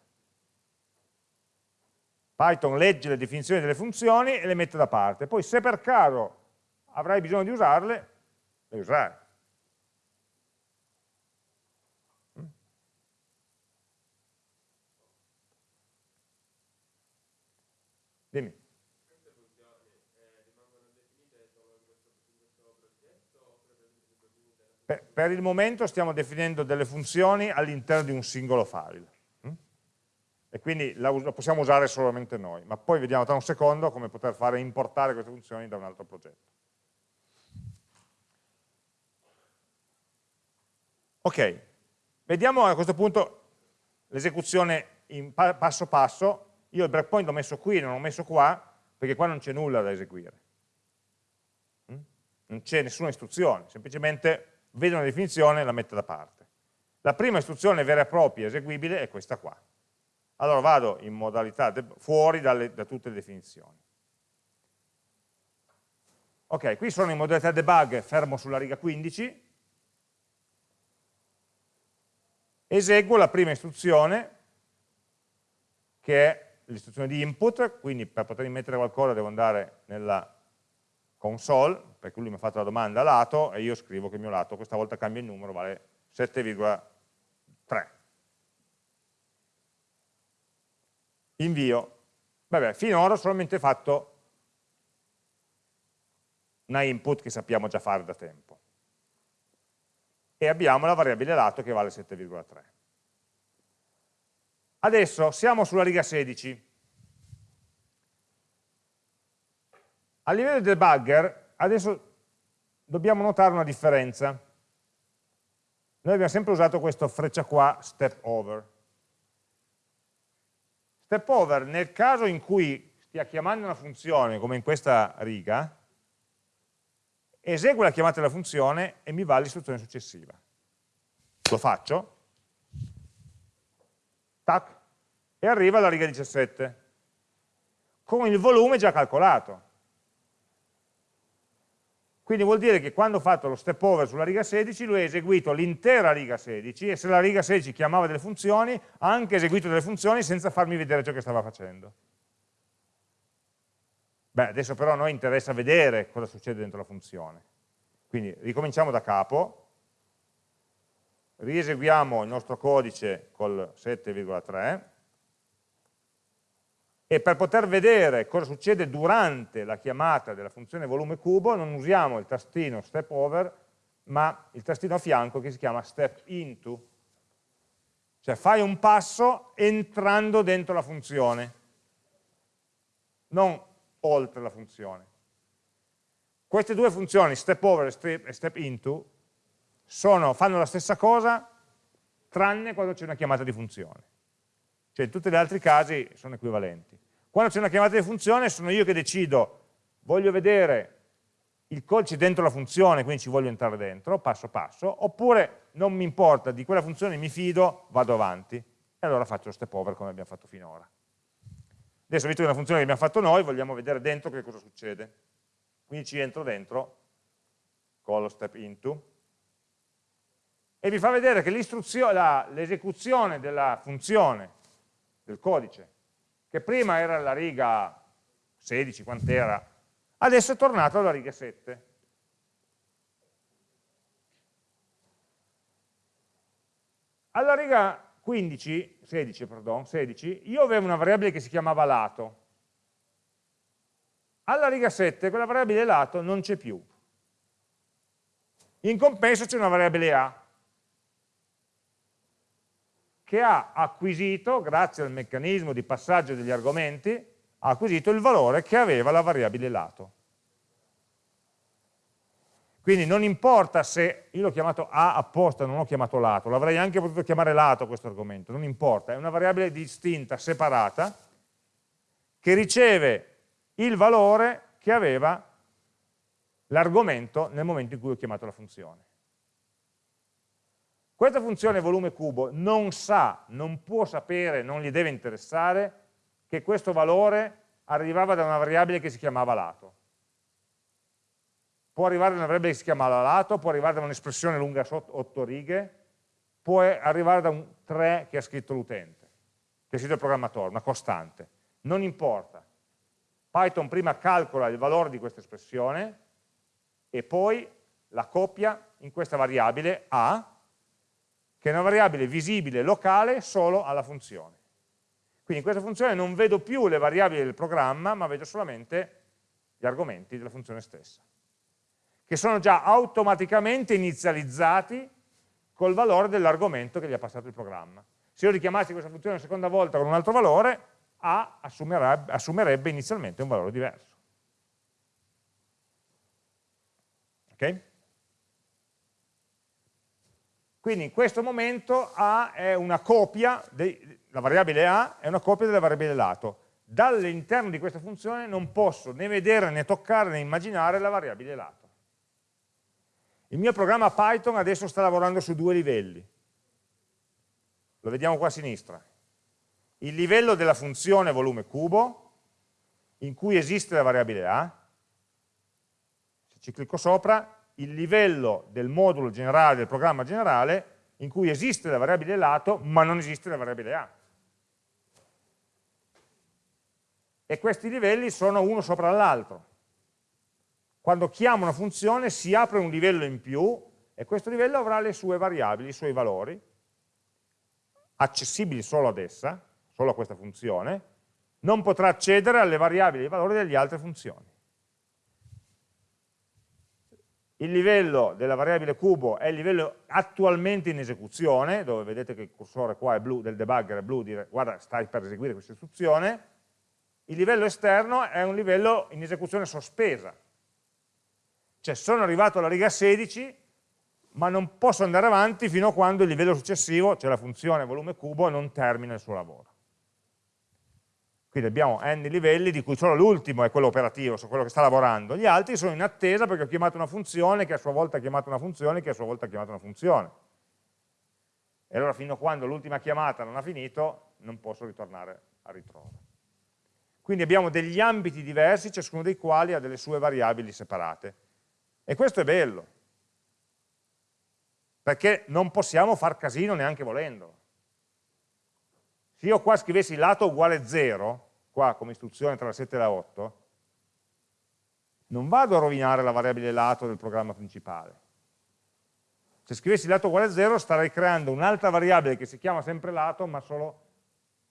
Python legge le definizioni delle funzioni e le mette da parte. Poi se per caso avrai bisogno di usarle, le userai. Dimmi. Per, per il momento stiamo definendo delle funzioni all'interno di un singolo file hm? e quindi la, la, possiamo usare solamente noi, ma poi vediamo tra un secondo come poter fare importare queste funzioni da un altro progetto. Ok, vediamo a questo punto l'esecuzione passo passo io il breakpoint l'ho messo qui, non l'ho messo qua, perché qua non c'è nulla da eseguire. Mm? Non c'è nessuna istruzione, semplicemente vedo una definizione e la metto da parte. La prima istruzione vera e propria eseguibile è questa qua. Allora vado in modalità fuori dalle, da tutte le definizioni. Ok, qui sono in modalità debug, fermo sulla riga 15, eseguo la prima istruzione, che è l'istruzione di input, quindi per poter mettere qualcosa devo andare nella console, perché lui mi ha fatto la domanda lato e io scrivo che il mio lato questa volta cambia il numero, vale 7,3. Invio. Vabbè, finora ho solamente fatto una input che sappiamo già fare da tempo. E abbiamo la variabile lato che vale 7,3. Adesso siamo sulla riga 16. A livello del debugger, adesso dobbiamo notare una differenza. Noi abbiamo sempre usato questo freccia qua, step over. Step over, nel caso in cui stia chiamando una funzione, come in questa riga, esegue la chiamata della funzione e mi va l'istruzione successiva. Lo faccio, tac, e arriva alla riga 17, con il volume già calcolato. Quindi vuol dire che quando ho fatto lo step over sulla riga 16, lui ha eseguito l'intera riga 16 e se la riga 16 chiamava delle funzioni, ha anche eseguito delle funzioni senza farmi vedere ciò che stava facendo. Beh, adesso però a noi interessa vedere cosa succede dentro la funzione. Quindi ricominciamo da capo, rieseguiamo il nostro codice col 7,3, e per poter vedere cosa succede durante la chiamata della funzione volume cubo non usiamo il tastino step over ma il tastino a fianco che si chiama step into. Cioè fai un passo entrando dentro la funzione non oltre la funzione. Queste due funzioni step over e step into sono, fanno la stessa cosa tranne quando c'è una chiamata di funzione cioè in tutti gli altri casi sono equivalenti. Quando c'è una chiamata di funzione sono io che decido, voglio vedere il codice dentro la funzione, quindi ci voglio entrare dentro, passo passo, oppure non mi importa, di quella funzione mi fido, vado avanti, e allora faccio lo step over come abbiamo fatto finora. Adesso, visto che è una funzione che abbiamo fatto noi, vogliamo vedere dentro che cosa succede. Quindi ci entro dentro con lo step into, e vi fa vedere che l'esecuzione della funzione del codice, che prima era la riga 16, quant'era, adesso è tornato alla riga 7. Alla riga 15, 16, pardon, 16, io avevo una variabile che si chiamava lato. Alla riga 7 quella variabile lato non c'è più. In compenso c'è una variabile a, che ha acquisito, grazie al meccanismo di passaggio degli argomenti, ha acquisito il valore che aveva la variabile lato. Quindi non importa se io l'ho chiamato A apposta, non l'ho chiamato lato, l'avrei anche potuto chiamare lato questo argomento, non importa, è una variabile distinta, separata, che riceve il valore che aveva l'argomento nel momento in cui ho chiamato la funzione. Questa funzione volume cubo non sa, non può sapere, non gli deve interessare che questo valore arrivava da una variabile che si chiamava lato. può arrivare da una variabile che si chiama lato, può arrivare da un'espressione lunga 8 righe, può arrivare da un 3 che ha scritto l'utente, che ha scritto il programmatore, una costante. Non importa. Python prima calcola il valore di questa espressione e poi la copia in questa variabile A, che è una variabile visibile locale solo alla funzione. Quindi in questa funzione non vedo più le variabili del programma, ma vedo solamente gli argomenti della funzione stessa, che sono già automaticamente inizializzati col valore dell'argomento che gli ha passato il programma. Se io richiamassi questa funzione una seconda volta con un altro valore, A assumerebbe, assumerebbe inizialmente un valore diverso. Ok? Quindi in questo momento A è una copia, la variabile A è una copia della variabile lato. Dall'interno di questa funzione non posso né vedere né toccare né immaginare la variabile lato. Il mio programma Python adesso sta lavorando su due livelli. Lo vediamo qua a sinistra. Il livello della funzione volume cubo, in cui esiste la variabile A. Se ci clicco sopra, il livello del modulo generale, del programma generale, in cui esiste la variabile lato, ma non esiste la variabile A. E questi livelli sono uno sopra l'altro. Quando chiamo una funzione si apre un livello in più e questo livello avrà le sue variabili, i suoi valori, accessibili solo ad essa, solo a questa funzione, non potrà accedere alle variabili e ai valori delle altre funzioni. Il livello della variabile cubo è il livello attualmente in esecuzione, dove vedete che il cursore qua è blu, del debugger è blu, dire guarda stai per eseguire questa istruzione. Il livello esterno è un livello in esecuzione sospesa, cioè sono arrivato alla riga 16, ma non posso andare avanti fino a quando il livello successivo, cioè la funzione volume cubo, non termina il suo lavoro. Quindi abbiamo n livelli, di cui solo l'ultimo è quello operativo, su quello che sta lavorando. Gli altri sono in attesa perché ho chiamato una funzione che a sua volta ha chiamato una funzione che a sua volta ha chiamato una funzione. E allora fino a quando l'ultima chiamata non ha finito, non posso ritornare a ritrovo. Quindi abbiamo degli ambiti diversi, ciascuno dei quali ha delle sue variabili separate. E questo è bello, perché non possiamo far casino neanche volendo. Se io qua scrivessi lato uguale 0, qua come istruzione tra la 7 e la 8, non vado a rovinare la variabile lato del programma principale. Se scrivessi lato uguale a 0 starei creando un'altra variabile che si chiama sempre lato, ma solo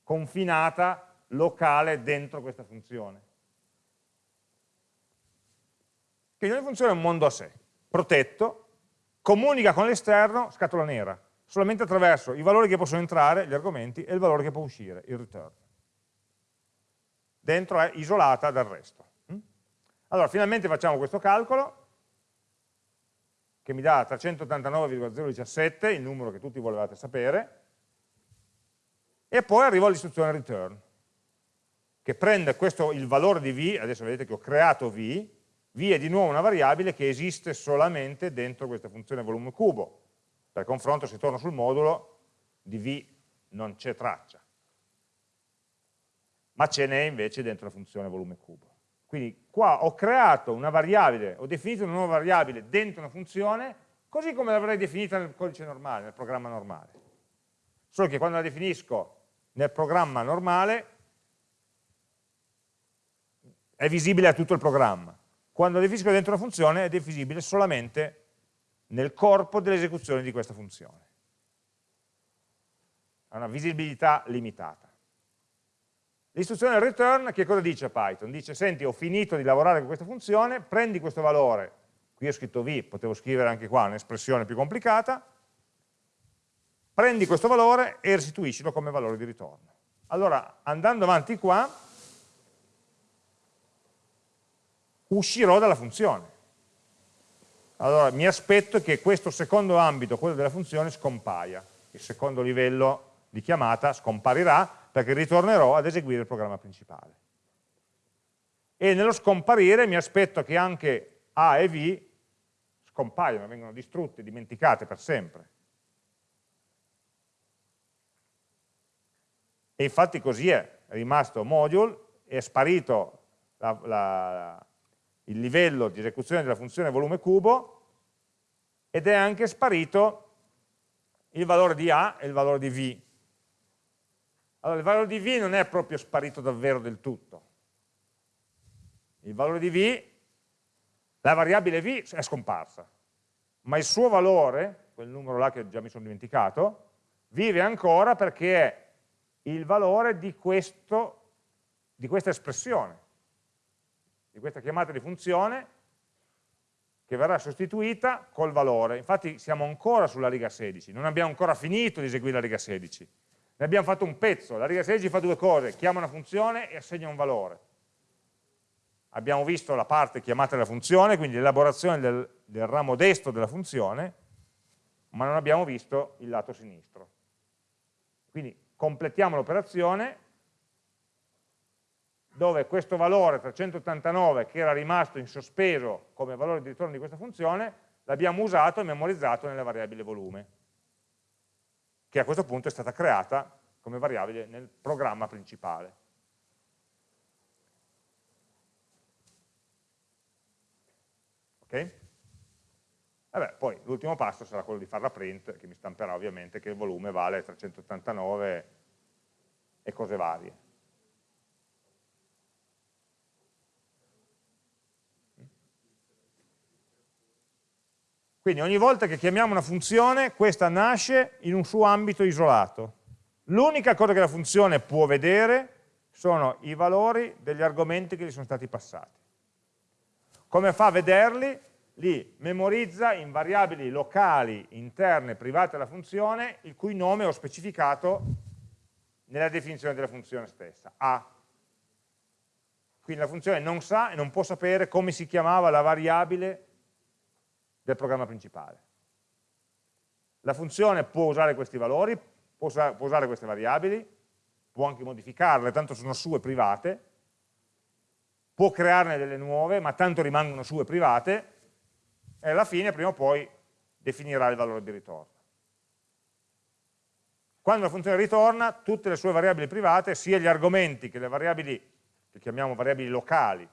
confinata, locale, dentro questa funzione. Quindi ogni funzione è un mondo a sé, protetto, comunica con l'esterno, scatola nera, solamente attraverso i valori che possono entrare, gli argomenti, e il valore che può uscire, il return dentro è isolata dal resto. Mm? Allora, finalmente facciamo questo calcolo, che mi dà 389,017, il numero che tutti volevate sapere, e poi arrivo all'istruzione return, che prende questo, il valore di v, adesso vedete che ho creato v, v è di nuovo una variabile che esiste solamente dentro questa funzione volume cubo. Per confronto, se torno sul modulo, di v non c'è traccia ma ce n'è invece dentro la funzione volume cubo. Quindi qua ho creato una variabile, ho definito una nuova variabile dentro una funzione, così come l'avrei definita nel codice normale, nel programma normale. Solo che quando la definisco nel programma normale è visibile a tutto il programma. Quando la definisco dentro una funzione è visibile solamente nel corpo dell'esecuzione di questa funzione. Ha una visibilità limitata. L'istruzione return che cosa dice a Python? Dice, senti, ho finito di lavorare con questa funzione, prendi questo valore, qui ho scritto v, potevo scrivere anche qua un'espressione più complicata, prendi questo valore e restituiscilo come valore di ritorno. Allora, andando avanti qua, uscirò dalla funzione. Allora, mi aspetto che questo secondo ambito, quello della funzione, scompaia. Il secondo livello di chiamata scomparirà perché ritornerò ad eseguire il programma principale. E nello scomparire mi aspetto che anche A e V scompaiano, vengono distrutte, dimenticate per sempre. E infatti così è, è rimasto module, è sparito la, la, il livello di esecuzione della funzione volume cubo ed è anche sparito il valore di A e il valore di V. Allora, il valore di V non è proprio sparito davvero del tutto. Il valore di V, la variabile V è scomparsa, ma il suo valore, quel numero là che già mi sono dimenticato, vive ancora perché è il valore di, questo, di questa espressione, di questa chiamata di funzione che verrà sostituita col valore. Infatti siamo ancora sulla riga 16, non abbiamo ancora finito di eseguire la riga 16. Ne abbiamo fatto un pezzo, la riga 16 fa due cose, chiama una funzione e assegna un valore. Abbiamo visto la parte chiamata della funzione, quindi l'elaborazione del, del ramo destro della funzione, ma non abbiamo visto il lato sinistro. Quindi completiamo l'operazione dove questo valore 389 che era rimasto in sospeso come valore di ritorno di questa funzione l'abbiamo usato e memorizzato nella variabile volume che a questo punto è stata creata come variabile nel programma principale. Ok? Vabbè, poi l'ultimo passo sarà quello di fare la print, che mi stamperà ovviamente che il volume vale 389 e cose varie. Quindi ogni volta che chiamiamo una funzione, questa nasce in un suo ambito isolato. L'unica cosa che la funzione può vedere sono i valori degli argomenti che gli sono stati passati. Come fa a vederli? Li memorizza in variabili locali, interne, private alla funzione, il cui nome ho specificato nella definizione della funzione stessa, A. Quindi la funzione non sa e non può sapere come si chiamava la variabile del programma principale. La funzione può usare questi valori, può usare queste variabili, può anche modificarle, tanto sono sue private, può crearne delle nuove, ma tanto rimangono sue private, e alla fine, prima o poi, definirà il valore di ritorno. Quando la funzione ritorna, tutte le sue variabili private, sia gli argomenti che le variabili, che chiamiamo variabili locali,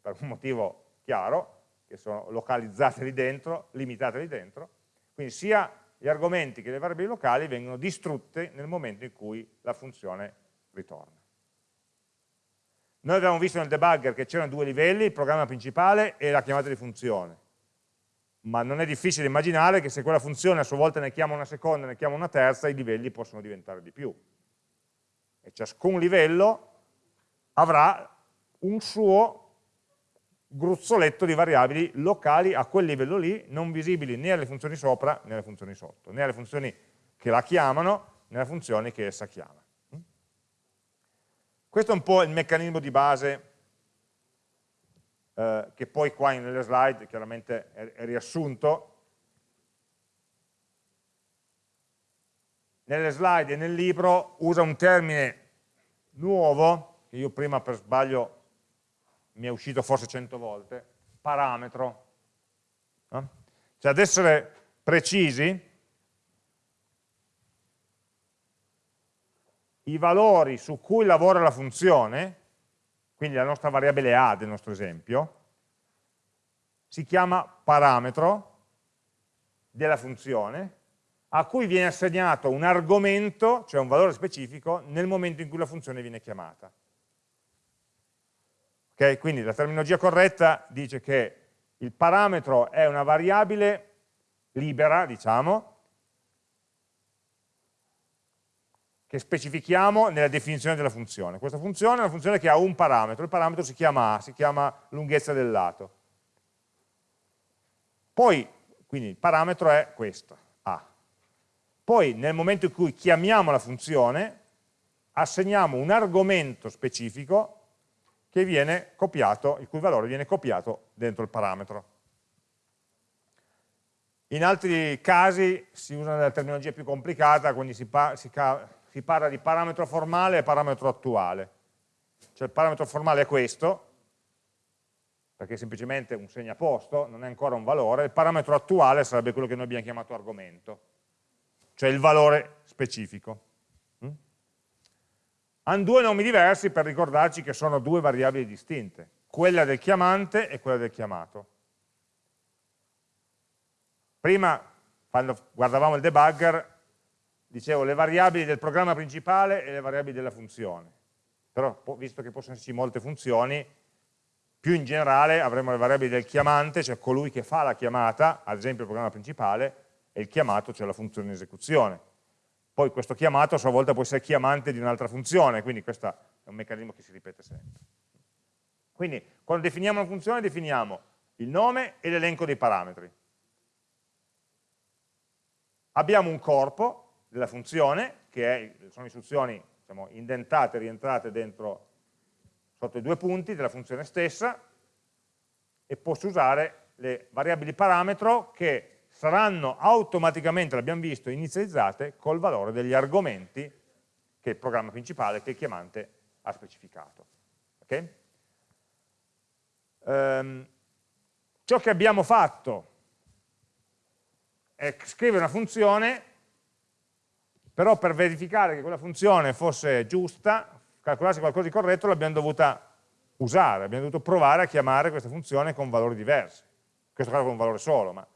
per un motivo chiaro, che sono localizzate lì dentro, limitate lì dentro, quindi sia gli argomenti che le variabili locali vengono distrutte nel momento in cui la funzione ritorna. Noi abbiamo visto nel debugger che c'erano due livelli, il programma principale e la chiamata di funzione, ma non è difficile immaginare che se quella funzione a sua volta ne chiama una seconda, ne chiama una terza, i livelli possono diventare di più. E ciascun livello avrà un suo gruzzoletto di variabili locali a quel livello lì, non visibili né alle funzioni sopra né alle funzioni sotto, né alle funzioni che la chiamano né alle funzioni che essa chiama. Questo è un po' il meccanismo di base eh, che poi qua nelle slide chiaramente è, è riassunto. Nelle slide e nel libro usa un termine nuovo, che io prima per sbaglio mi è uscito forse 100 volte, parametro. No? Cioè ad essere precisi, i valori su cui lavora la funzione, quindi la nostra variabile A del nostro esempio, si chiama parametro della funzione, a cui viene assegnato un argomento, cioè un valore specifico, nel momento in cui la funzione viene chiamata. Okay? Quindi la terminologia corretta dice che il parametro è una variabile libera, diciamo, che specifichiamo nella definizione della funzione. Questa funzione è una funzione che ha un parametro, il parametro si chiama A, si chiama lunghezza del lato. Poi, quindi il parametro è questo, A. Poi nel momento in cui chiamiamo la funzione, assegniamo un argomento specifico copiato, il cui valore viene copiato dentro il parametro. In altri casi si usa una terminologia più complicata, quindi si, pa si, si parla di parametro formale e parametro attuale. Cioè il parametro formale è questo, perché è semplicemente un segnaposto, non è ancora un valore, il parametro attuale sarebbe quello che noi abbiamo chiamato argomento, cioè il valore specifico. Hanno due nomi diversi per ricordarci che sono due variabili distinte. quella del chiamante e quella del chiamato. Prima, quando guardavamo il debugger, dicevo le variabili del programma principale e le variabili della funzione. Però, visto che possono esserci molte funzioni, più in generale avremo le variabili del chiamante, cioè colui che fa la chiamata, ad esempio il programma principale, e il chiamato, cioè la funzione in esecuzione. Poi questo chiamato a sua volta può essere chiamante di un'altra funzione, quindi questo è un meccanismo che si ripete sempre. Quindi quando definiamo una funzione definiamo il nome e l'elenco dei parametri. Abbiamo un corpo della funzione, che è, sono istruzioni diciamo, indentate, rientrate dentro sotto i due punti della funzione stessa e posso usare le variabili parametro che saranno automaticamente, l'abbiamo visto, inizializzate col valore degli argomenti che il programma principale, che il chiamante ha specificato. Okay? Um, ciò che abbiamo fatto è scrivere una funzione, però per verificare che quella funzione fosse giusta, calcolasse qualcosa di corretto, l'abbiamo dovuta usare, abbiamo dovuto provare a chiamare questa funzione con valori diversi. In questo caso con un valore solo, ma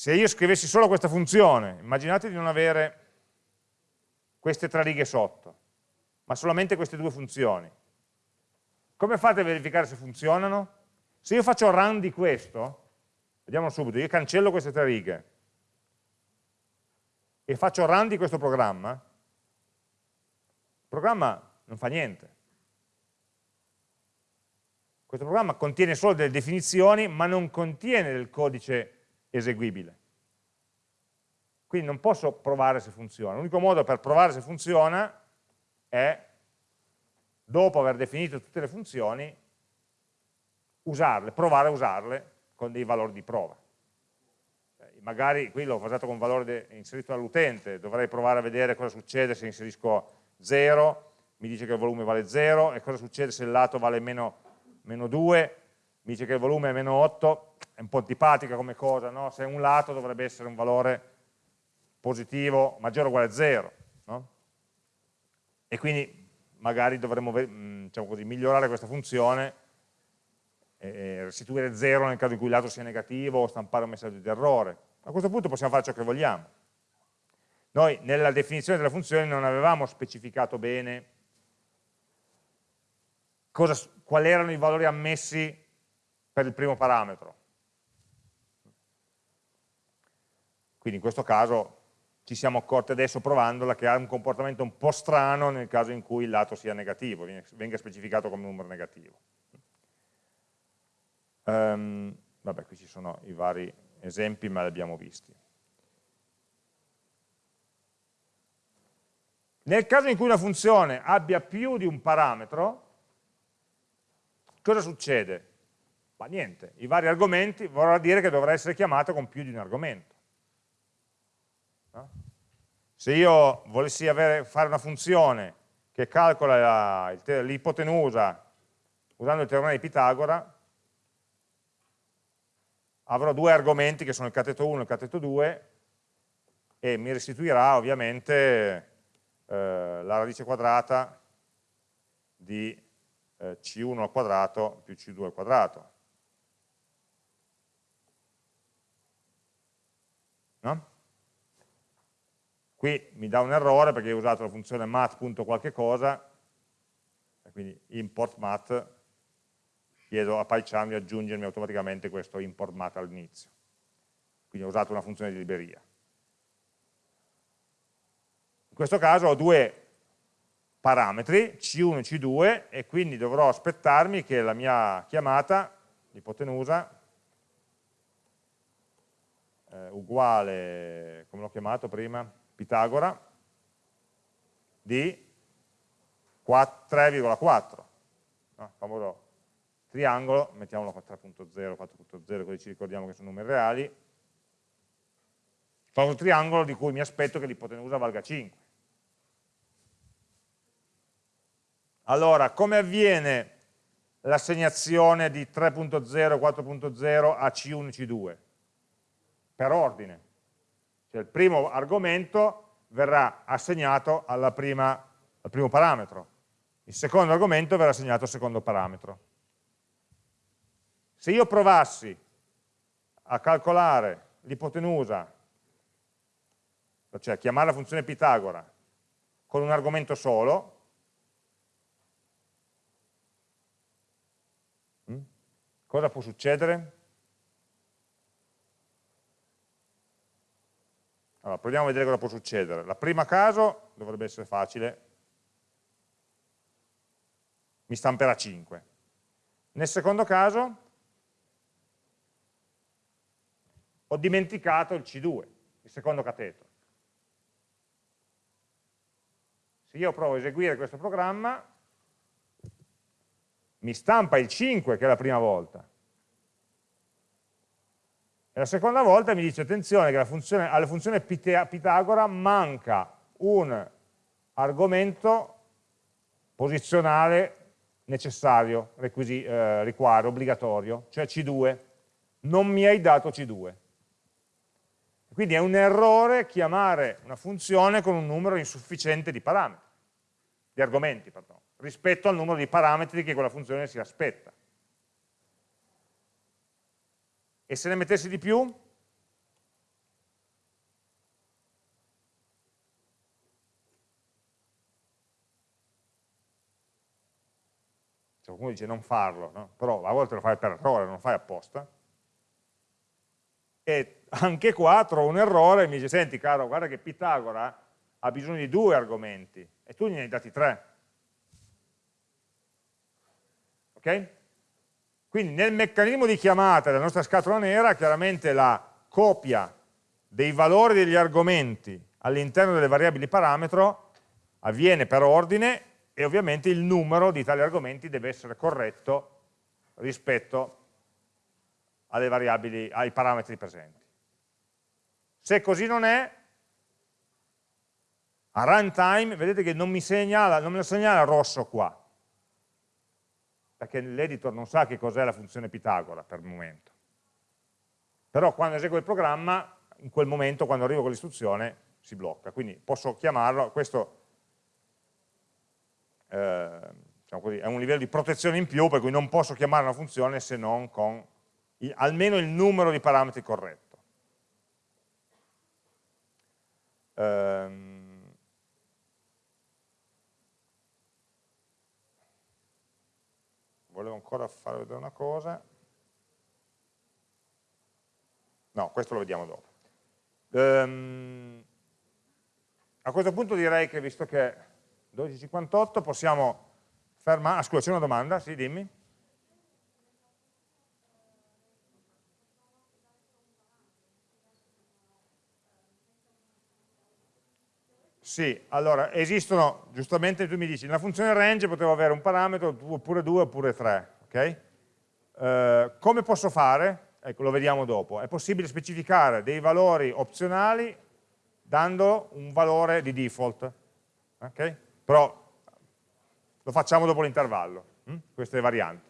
se io scrivessi solo questa funzione, immaginate di non avere queste tre righe sotto, ma solamente queste due funzioni. Come fate a verificare se funzionano? Se io faccio run di questo, vediamo subito, io cancello queste tre righe, e faccio run di questo programma, il programma non fa niente. Questo programma contiene solo delle definizioni, ma non contiene del codice eseguibile. Quindi non posso provare se funziona. L'unico modo per provare se funziona è, dopo aver definito tutte le funzioni, usarle, provare a usarle con dei valori di prova magari qui l'ho basato con valore inserito dall'utente, dovrei provare a vedere cosa succede se inserisco 0, mi dice che il volume vale 0, e cosa succede se il lato vale meno, meno 2, mi dice che il volume è meno 8, è un po' antipatica come cosa, no? se un lato dovrebbe essere un valore positivo maggiore o uguale a 0, no? e quindi magari dovremmo diciamo così, migliorare questa funzione e restituire 0 nel caso in cui il lato sia negativo o stampare un messaggio di errore a questo punto possiamo fare ciò che vogliamo. Noi nella definizione della funzione non avevamo specificato bene quali erano i valori ammessi per il primo parametro. Quindi in questo caso ci siamo accorti adesso provandola che ha un comportamento un po' strano nel caso in cui il lato sia negativo, venga specificato come numero negativo. Um, vabbè, qui ci sono i vari esempi ma li abbiamo visti. Nel caso in cui una funzione abbia più di un parametro, cosa succede? Ma niente, i vari argomenti vorrà dire che dovrà essere chiamata con più di un argomento. Se io volessi avere, fare una funzione che calcola l'ipotenusa usando il teorema di Pitagora, avrò due argomenti che sono il cateto 1 e il cateto 2 e mi restituirà ovviamente eh, la radice quadrata di eh, C1 al quadrato più C2 al quadrato. No? Qui mi dà un errore perché ho usato la funzione mat.qualche cosa, quindi import mat chiedo a PyCharm di aggiungermi automaticamente questo import mat all'inizio. Quindi ho usato una funzione di libreria. In questo caso ho due parametri, C1 e C2, e quindi dovrò aspettarmi che la mia chiamata, l'ipotenusa, eh, uguale, come l'ho chiamato prima, Pitagora, di 3,4. No, famoso triangolo, mettiamolo a 3.0, 4.0, così ci ricordiamo che sono numeri reali, fa un triangolo di cui mi aspetto che l'ipotenusa valga 5. Allora, come avviene l'assegnazione di 3.0 4.0 a C1 e C2? Per ordine. Cioè il primo argomento verrà assegnato prima, al primo parametro, il secondo argomento verrà assegnato al secondo parametro. Se io provassi a calcolare l'ipotenusa, cioè chiamare la funzione Pitagora con un argomento solo, hm, cosa può succedere? Allora, proviamo a vedere cosa può succedere. La prima caso dovrebbe essere facile, mi stamperà 5. Nel secondo caso ho dimenticato il C2, il secondo cateto. Se io provo a eseguire questo programma, mi stampa il 5 che è la prima volta. E la seconda volta mi dice, attenzione, che funzione, alla funzione Pitagora manca un argomento posizionale necessario, requisi, eh, riquadro, obbligatorio, cioè C2. Non mi hai dato C2. Quindi è un errore chiamare una funzione con un numero insufficiente di parametri, di argomenti, pardon, rispetto al numero di parametri che quella funzione si aspetta. E se ne mettessi di più? qualcuno dice non farlo, no? però a volte lo fai per errore, non lo fai apposta, e anche qua trovo un errore e mi dice, senti caro, guarda che Pitagora ha bisogno di due argomenti, e tu ne hai dati tre. Ok? Quindi nel meccanismo di chiamata della nostra scatola nera, chiaramente la copia dei valori degli argomenti all'interno delle variabili parametro avviene per ordine e ovviamente il numero di tali argomenti deve essere corretto rispetto ai parametri presenti. Se così non è, a runtime, vedete che non mi segnala, non me lo segnala rosso qua, perché l'editor non sa che cos'è la funzione Pitagora per il momento. Però quando eseguo il programma, in quel momento, quando arrivo con l'istruzione, si blocca. Quindi posso chiamarlo, questo eh, diciamo così, è un livello di protezione in più per cui non posso chiamare una funzione se non con il, almeno il numero di parametri corretto. Ehm, volevo ancora fare vedere una cosa. No, questo lo vediamo dopo. Ehm, a questo punto direi che, visto che 12.58 possiamo fermare, ah, scusa c'è una domanda, sì dimmi. Sì, allora esistono, giustamente tu mi dici, nella funzione range potevo avere un parametro oppure due oppure tre, ok? Eh, come posso fare? Ecco, lo vediamo dopo. È possibile specificare dei valori opzionali dando un valore di default, ok? però lo facciamo dopo l'intervallo, hm? queste varianti.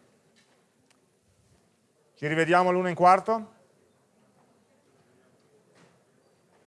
Ci rivediamo all'una in quarto?